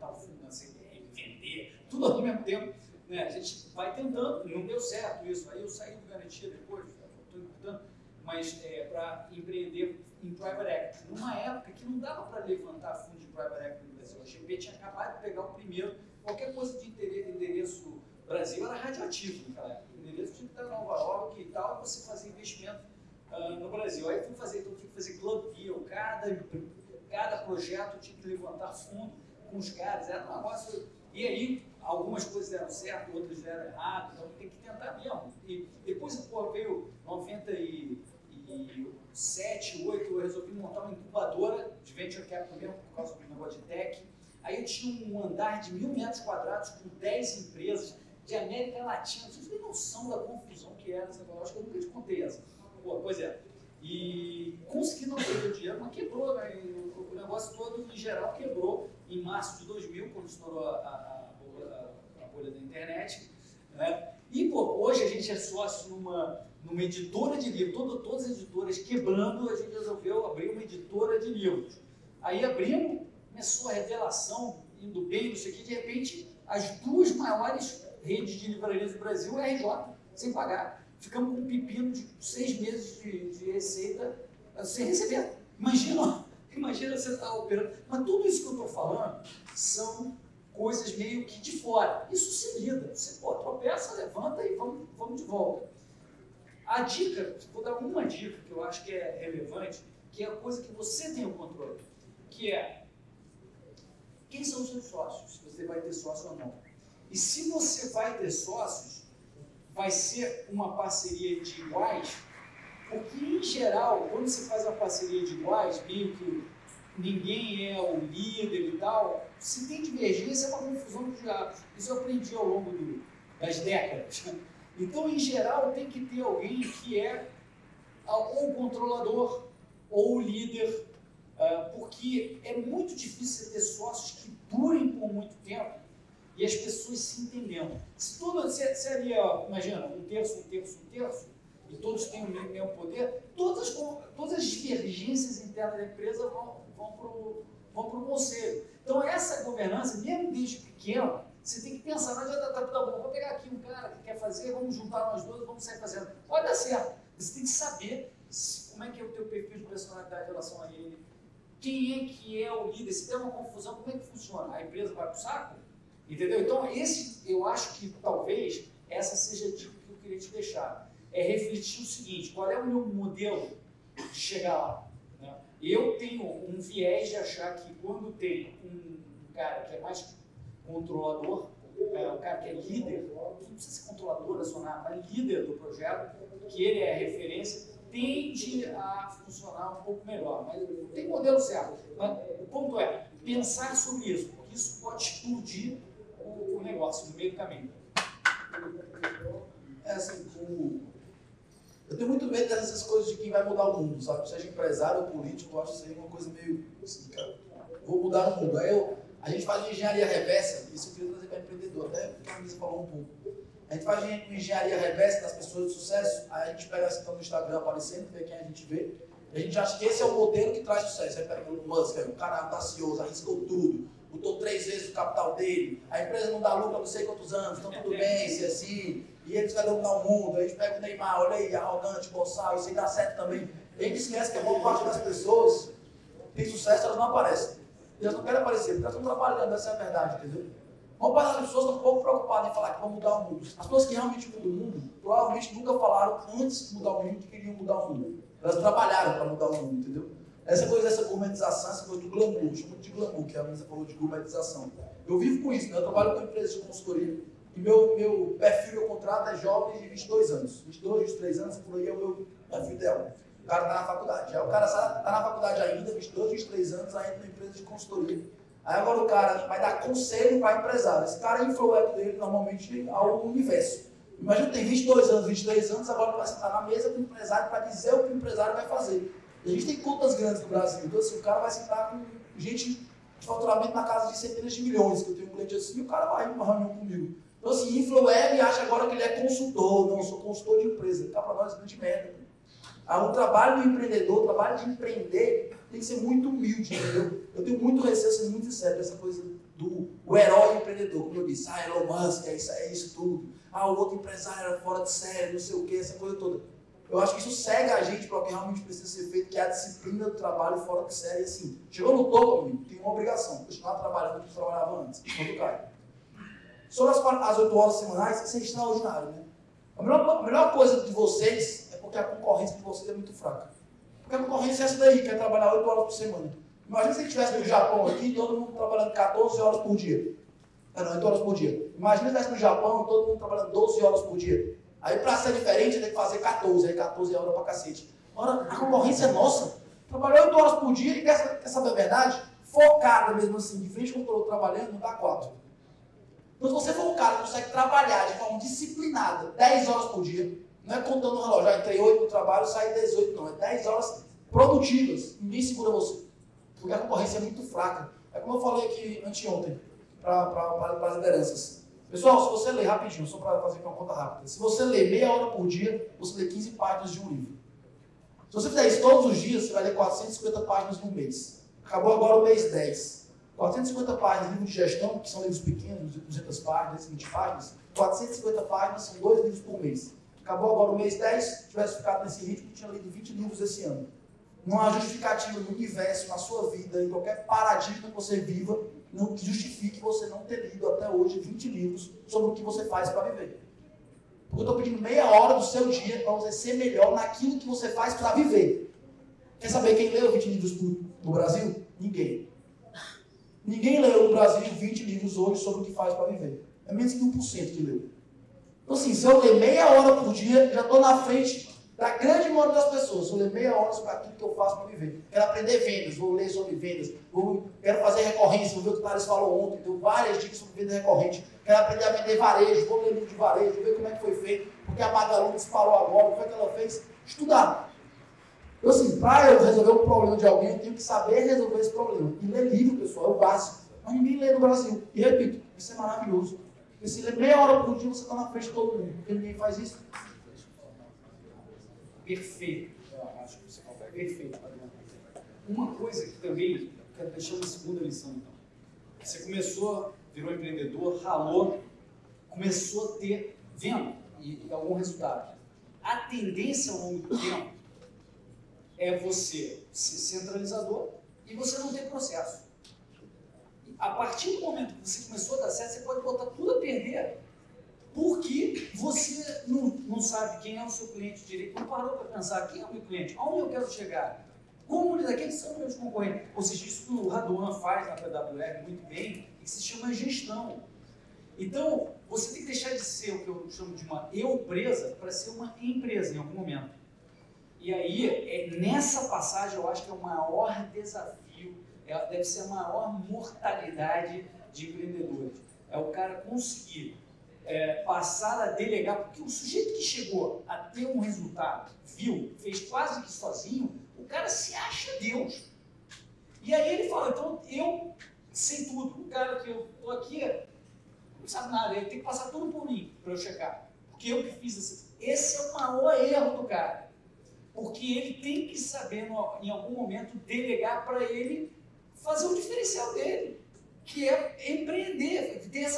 para fazer, montar o fundo na CDR, vender, tudo ao mesmo tempo. Né? A gente vai tentando, não deu certo isso. Aí eu saí do garantia depois, estou importando, mas é, para empreender em private equity, numa época que não dava para levantar fundo de private equity no Brasil. A GP tinha acabado de pegar o primeiro, qualquer coisa de endereço Brasil era radioativo naquela época. O endereço tinha que estar em Nova York e tal, você fazia investimento uh, no Brasil. Aí fui fazer, então tinha que fazer club deal, cada, cada projeto tinha que levantar fundo com os caras, era um negócio. E aí algumas coisas deram certo, outras deram errado, então tem que tentar mesmo. E depois pô, veio 97, 8, eu resolvi montar uma incubadora de venture capital mesmo, por causa do negócio de tech. Aí eu tinha um andar de mil metros quadrados com 10 empresas de América Latina. Vocês têm noção da confusão que era essa que eu nunca te contei essa. Pô, pois é. E consegui não perder dinheiro, mas quebrou, né? O negócio todo, em geral, quebrou em março de 2000, quando estourou a, a a, a bolha da internet. Né? E pô, hoje a gente é sócio numa, numa editora de livros, Todo, todas as editoras quebrando, a gente resolveu abrir uma editora de livros. Aí abrimos, começou a revelação, indo bem, não sei o que, de repente as duas maiores redes de livrarias do Brasil, RJ, sem pagar. Ficamos com um pepino de seis meses de, de receita sem receber. Imagina, imagina você estar tá operando. Mas tudo isso que eu estou falando são coisas meio que de fora. Isso se lida. Você pô, tropeça, levanta e vamos, vamos de volta. A dica, vou dar uma dica que eu acho que é relevante, que é a coisa que você tem o controle, que é quem são os seus sócios, se você vai ter sócio ou não. E se você vai ter sócios, vai ser uma parceria de iguais, porque em geral, quando você faz uma parceria de iguais, meio que ninguém é o líder e tal, se tem divergência é uma confusão de diabos. Isso eu aprendi ao longo do, das décadas. Então, em geral, tem que ter alguém que é ou o controlador, ou o líder, uh, porque é muito difícil ter sócios que durem por muito tempo e as pessoas se entendendo. Se tudo seria, imagina, um terço, um terço, um terço, e todos têm o mesmo poder, todas, todas as divergências internas da empresa vão, vão para o vão pro conselho. Então, essa governança, mesmo desde pequeno, você tem que pensar, não adianta, tá, tá bom, vou pegar aqui um cara que quer fazer, vamos juntar nós dois, vamos sair fazendo. Pode dar certo. Você tem que saber como é que é o teu perfil de personalidade em relação a ele, quem é que é o líder, se tem uma confusão, como é que funciona? A empresa vai para o saco? Entendeu? Então, esse, eu acho que talvez essa seja a dica que eu queria te deixar. É refletir o seguinte, qual é o meu modelo de chegar lá? Né? Eu tenho um viés de achar que quando tem um cara que é mais controlador, é, um cara que é líder, não precisa ser controlador, acionar, mas líder do projeto, que ele é referência, tende a funcionar um pouco melhor. Mas não tem modelo certo. Mas o ponto é pensar sobre isso, porque isso pode explodir o, o negócio no meio do caminho. É assim, o... eu tenho muito medo dessas coisas de quem vai mudar o mundo, sabe? Seja empresário ou político, eu acho isso aí uma coisa meio assim, cara, vou mudar o mundo. Aí eu, a gente faz engenharia reversa, isso eu queria trazer para empreendedor, até porque a Luísa falou um pouco. A gente faz engenharia reversa das pessoas de sucesso, aí a gente pega assim, tá no Instagram aparecendo, vê quem a gente vê, e a gente acha que esse é o modelo que traz sucesso. Aí pega o Musk, o cara audacioso, arriscou tudo, botou três vezes o capital dele, a empresa não dá lucro há não sei quantos anos, então tudo bem, se assim, e eles vai dominar o mundo. A gente pega o Neymar, olha aí, arrogante, boçal, isso aí dá certo também. A gente esquece que a boa parte das pessoas tem sucesso, elas não aparecem. Elas não querem aparecer, porque elas estão trabalhando, essa é a verdade, entendeu? Uma parte das pessoas estão um pouco preocupadas em falar que vão mudar o mundo. As pessoas que realmente mudam o mundo, provavelmente nunca falaram antes de mudar o mundo que queriam mudar o mundo. Elas trabalharam para mudar o mundo, entendeu? Essa coisa dessa gourmetização, essa coisa do glamour, chama de glamour, que a Luísa falou de gourmetização. Eu vivo com isso, né? eu trabalho com empresas de consultoria e meu, meu perfil, meu contrato é jovens de 22 anos. 22, 23 anos, por aí é o meu perfil ideal. O cara está na faculdade. Aí o cara está na faculdade ainda, 22, 23 anos, ainda na empresa de consultoria. Aí agora o cara vai dar conselho para empresário. Esse cara influi dele normalmente ao universo. Imagina, tem 22 anos, 23 anos, agora vai sentar na mesa com o empresário para dizer o que o empresário vai fazer. A gente tem contas grandes no Brasil, então assim, o cara vai sentar com gente de faturamento na casa de centenas de milhões, que eu tenho um cliente assim, e o cara vai uma reunião comigo. Então assim, influweb acha agora que ele é consultor, não, eu sou consultor de empresa, tá para nós grande merda. Ah, o trabalho do empreendedor, o trabalho de empreender, tem que ser muito humilde, entendeu? Eu tenho muito receio, sendo muito sério, essa coisa do o herói empreendedor, como eu disse, ah, Elon Musk, é isso, é isso tudo. Ah, o outro empresário era fora de série, não sei o que, essa coisa toda. Eu acho que isso cega a gente para o que realmente precisa ser feito, que é a disciplina do trabalho fora de série. Assim, chegou no topo, amigo, tem uma obrigação, continuar trabalhando como trabalhava antes, quando cai. Sobre as, as 8 horas semanais, isso é extraordinário, né? A melhor, a melhor coisa de vocês é porque a concorrência de vocês é muito fraca. Porque a concorrência é essa daí, quer trabalhar 8 horas por semana. Imagina se estivesse no Japão aqui, todo mundo trabalhando 14 horas por dia. Não, não, 8 horas por dia. Imagina se estivesse no Japão, todo mundo trabalhando 12 horas por dia. Aí para ser diferente tem que fazer 14, aí 14 horas pra cacete. Ora, a concorrência é nossa. Trabalhou 8 horas por dia e quer, quer saber a verdade? Focada mesmo assim, de frente com o trabalhando, não dá 4. Então se você for um cara que consegue trabalhar de forma disciplinada 10 horas por dia, não é contando o relógio, já entrei 8 no trabalho, saí 18, não. É 10 horas produtivas. Ninguém segura você. Porque a concorrência é muito fraca. É como eu falei aqui anteontem para as lideranças. Pessoal, se você ler rapidinho, só para fazer uma conta rápida, se você ler meia hora por dia, você lê 15 páginas de um livro. Se você fizer isso todos os dias, você vai ler 450 páginas no mês. Acabou agora o mês 10. 450 páginas de livro de gestão, que são livros pequenos, de 200 páginas, 20 páginas. 450 páginas são dois livros por mês. Acabou agora o mês 10, se tivesse ficado nesse ritmo, tinha lido 20 livros esse ano. Não há justificativa no universo, na sua vida, em qualquer paradigma que você viva, não justifique você não ter lido até hoje 20 livros sobre o que você faz para viver. Porque eu estou pedindo meia hora do seu dia para você ser melhor naquilo que você faz para viver. Quer saber quem leu 20 livros no Brasil? Ninguém. Ninguém leu no Brasil 20 livros hoje sobre o que faz para viver. É menos que 1% que leu. Então, assim, se eu ler meia hora por dia, já estou na frente da grande maioria das pessoas, eu ler meia hora sobre aquilo que eu faço para viver. Quero aprender vendas, vou ler sobre vendas, vou, quero fazer recorrência, vou ver o que o Thales falou ontem, deu várias dicas sobre venda recorrente. Quero aprender a vender varejo, vou ler livro de varejo, ver como é que foi feito, porque a Magalu disparou agora, o que, é que ela fez? Estudar. Eu assim, para eu resolver um problema de alguém, eu tenho que saber resolver esse problema. E ler livro, pessoal, é o básico. Mas ninguém lê no Brasil. E repito, isso é maravilhoso. Porque se ler meia hora por dia, você está na frente de todo mundo. Porque ninguém faz isso. Perfeito. Perfeito. Uma coisa que também quero deixar uma segunda lição, então. Você começou, virou empreendedor, ralou, começou a ter venda e, e algum resultado. A tendência ao longo do tempo é você ser centralizador e você não ter processo. A partir do momento que você começou a dar certo, você pode botar tudo a perder porque você não, não sabe quem é o seu cliente direito, não parou para pensar quem é o meu cliente, aonde eu quero chegar, como lidar, quem são meus concorrentes. Ou seja, isso que o Raduan faz na PWR muito bem, que se chama gestão. Então, você tem que deixar de ser o que eu chamo de uma eu presa para ser uma empresa em algum momento. E aí, é, nessa passagem, eu acho que é o maior desafio, é, deve ser a maior mortalidade de empreendedores. É o cara conseguir é, passar a delegar, porque o sujeito que chegou a ter um resultado, viu, fez quase que sozinho, o cara se acha Deus. E aí ele fala, então eu sei tudo. O cara que eu estou aqui não sabe nada, ele tem que passar tudo por mim para eu chegar. Porque eu que fiz esse. Esse é o maior erro do cara. Porque ele tem que saber, no, em algum momento, delegar para ele fazer o diferencial dele, que é empreender, ter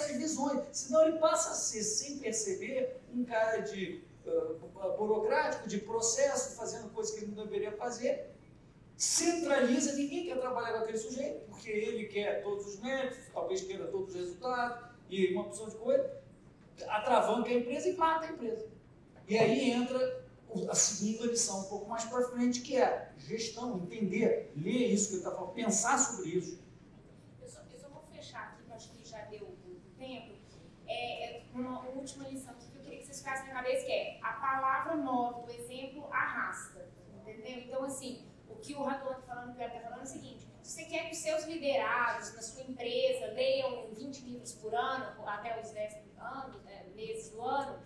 visões. Senão ele passa a ser, sem perceber, um cara de uh, burocrático, de processo, fazendo coisas que ele não deveria fazer. Centraliza, ninguém quer trabalhar com aquele sujeito, porque ele quer todos os métodos, talvez queira todos os resultados, e uma opção de coisa, atravanca a empresa e mata a empresa. E aí entra a segunda lição um pouco mais para frente, que é gestão, entender, ler isso que ele está falando, pensar sobre isso. Eu só, eu só, vou fechar aqui, que eu acho que já deu o tempo. É, é uma última lição que eu queria que vocês ficassem na cabeça, que é a palavra nova, o exemplo arrasta. Entendeu? Então, assim, o que o Radon está falando, o que está falando é o seguinte, se você quer que os seus liderados na sua empresa leiam 20 livros por ano, até os 10 anos, né, meses do ano,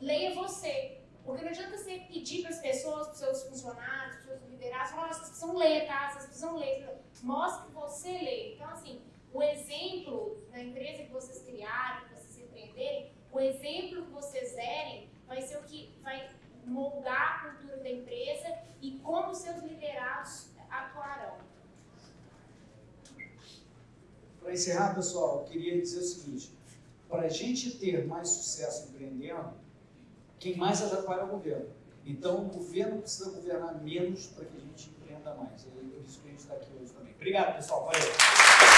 leia você. Porque não adianta você pedir para as pessoas, para os seus funcionários, para os seus liderados, falar, vocês precisam ler, tá? Vocês precisam ler. Mostre que você lê. Então, assim, o exemplo da empresa que vocês criarem, que vocês empreenderem, o exemplo que vocês derem vai ser o que vai moldar a cultura da empresa e como seus liderados atuarão. Para encerrar, pessoal, eu queria dizer o seguinte: para a gente ter mais sucesso empreendendo, quem mais atrapalha é o governo. Então, o governo precisa governar menos para que a gente empreenda mais. É por isso que a gente está aqui hoje também. Obrigado, pessoal. Valeu.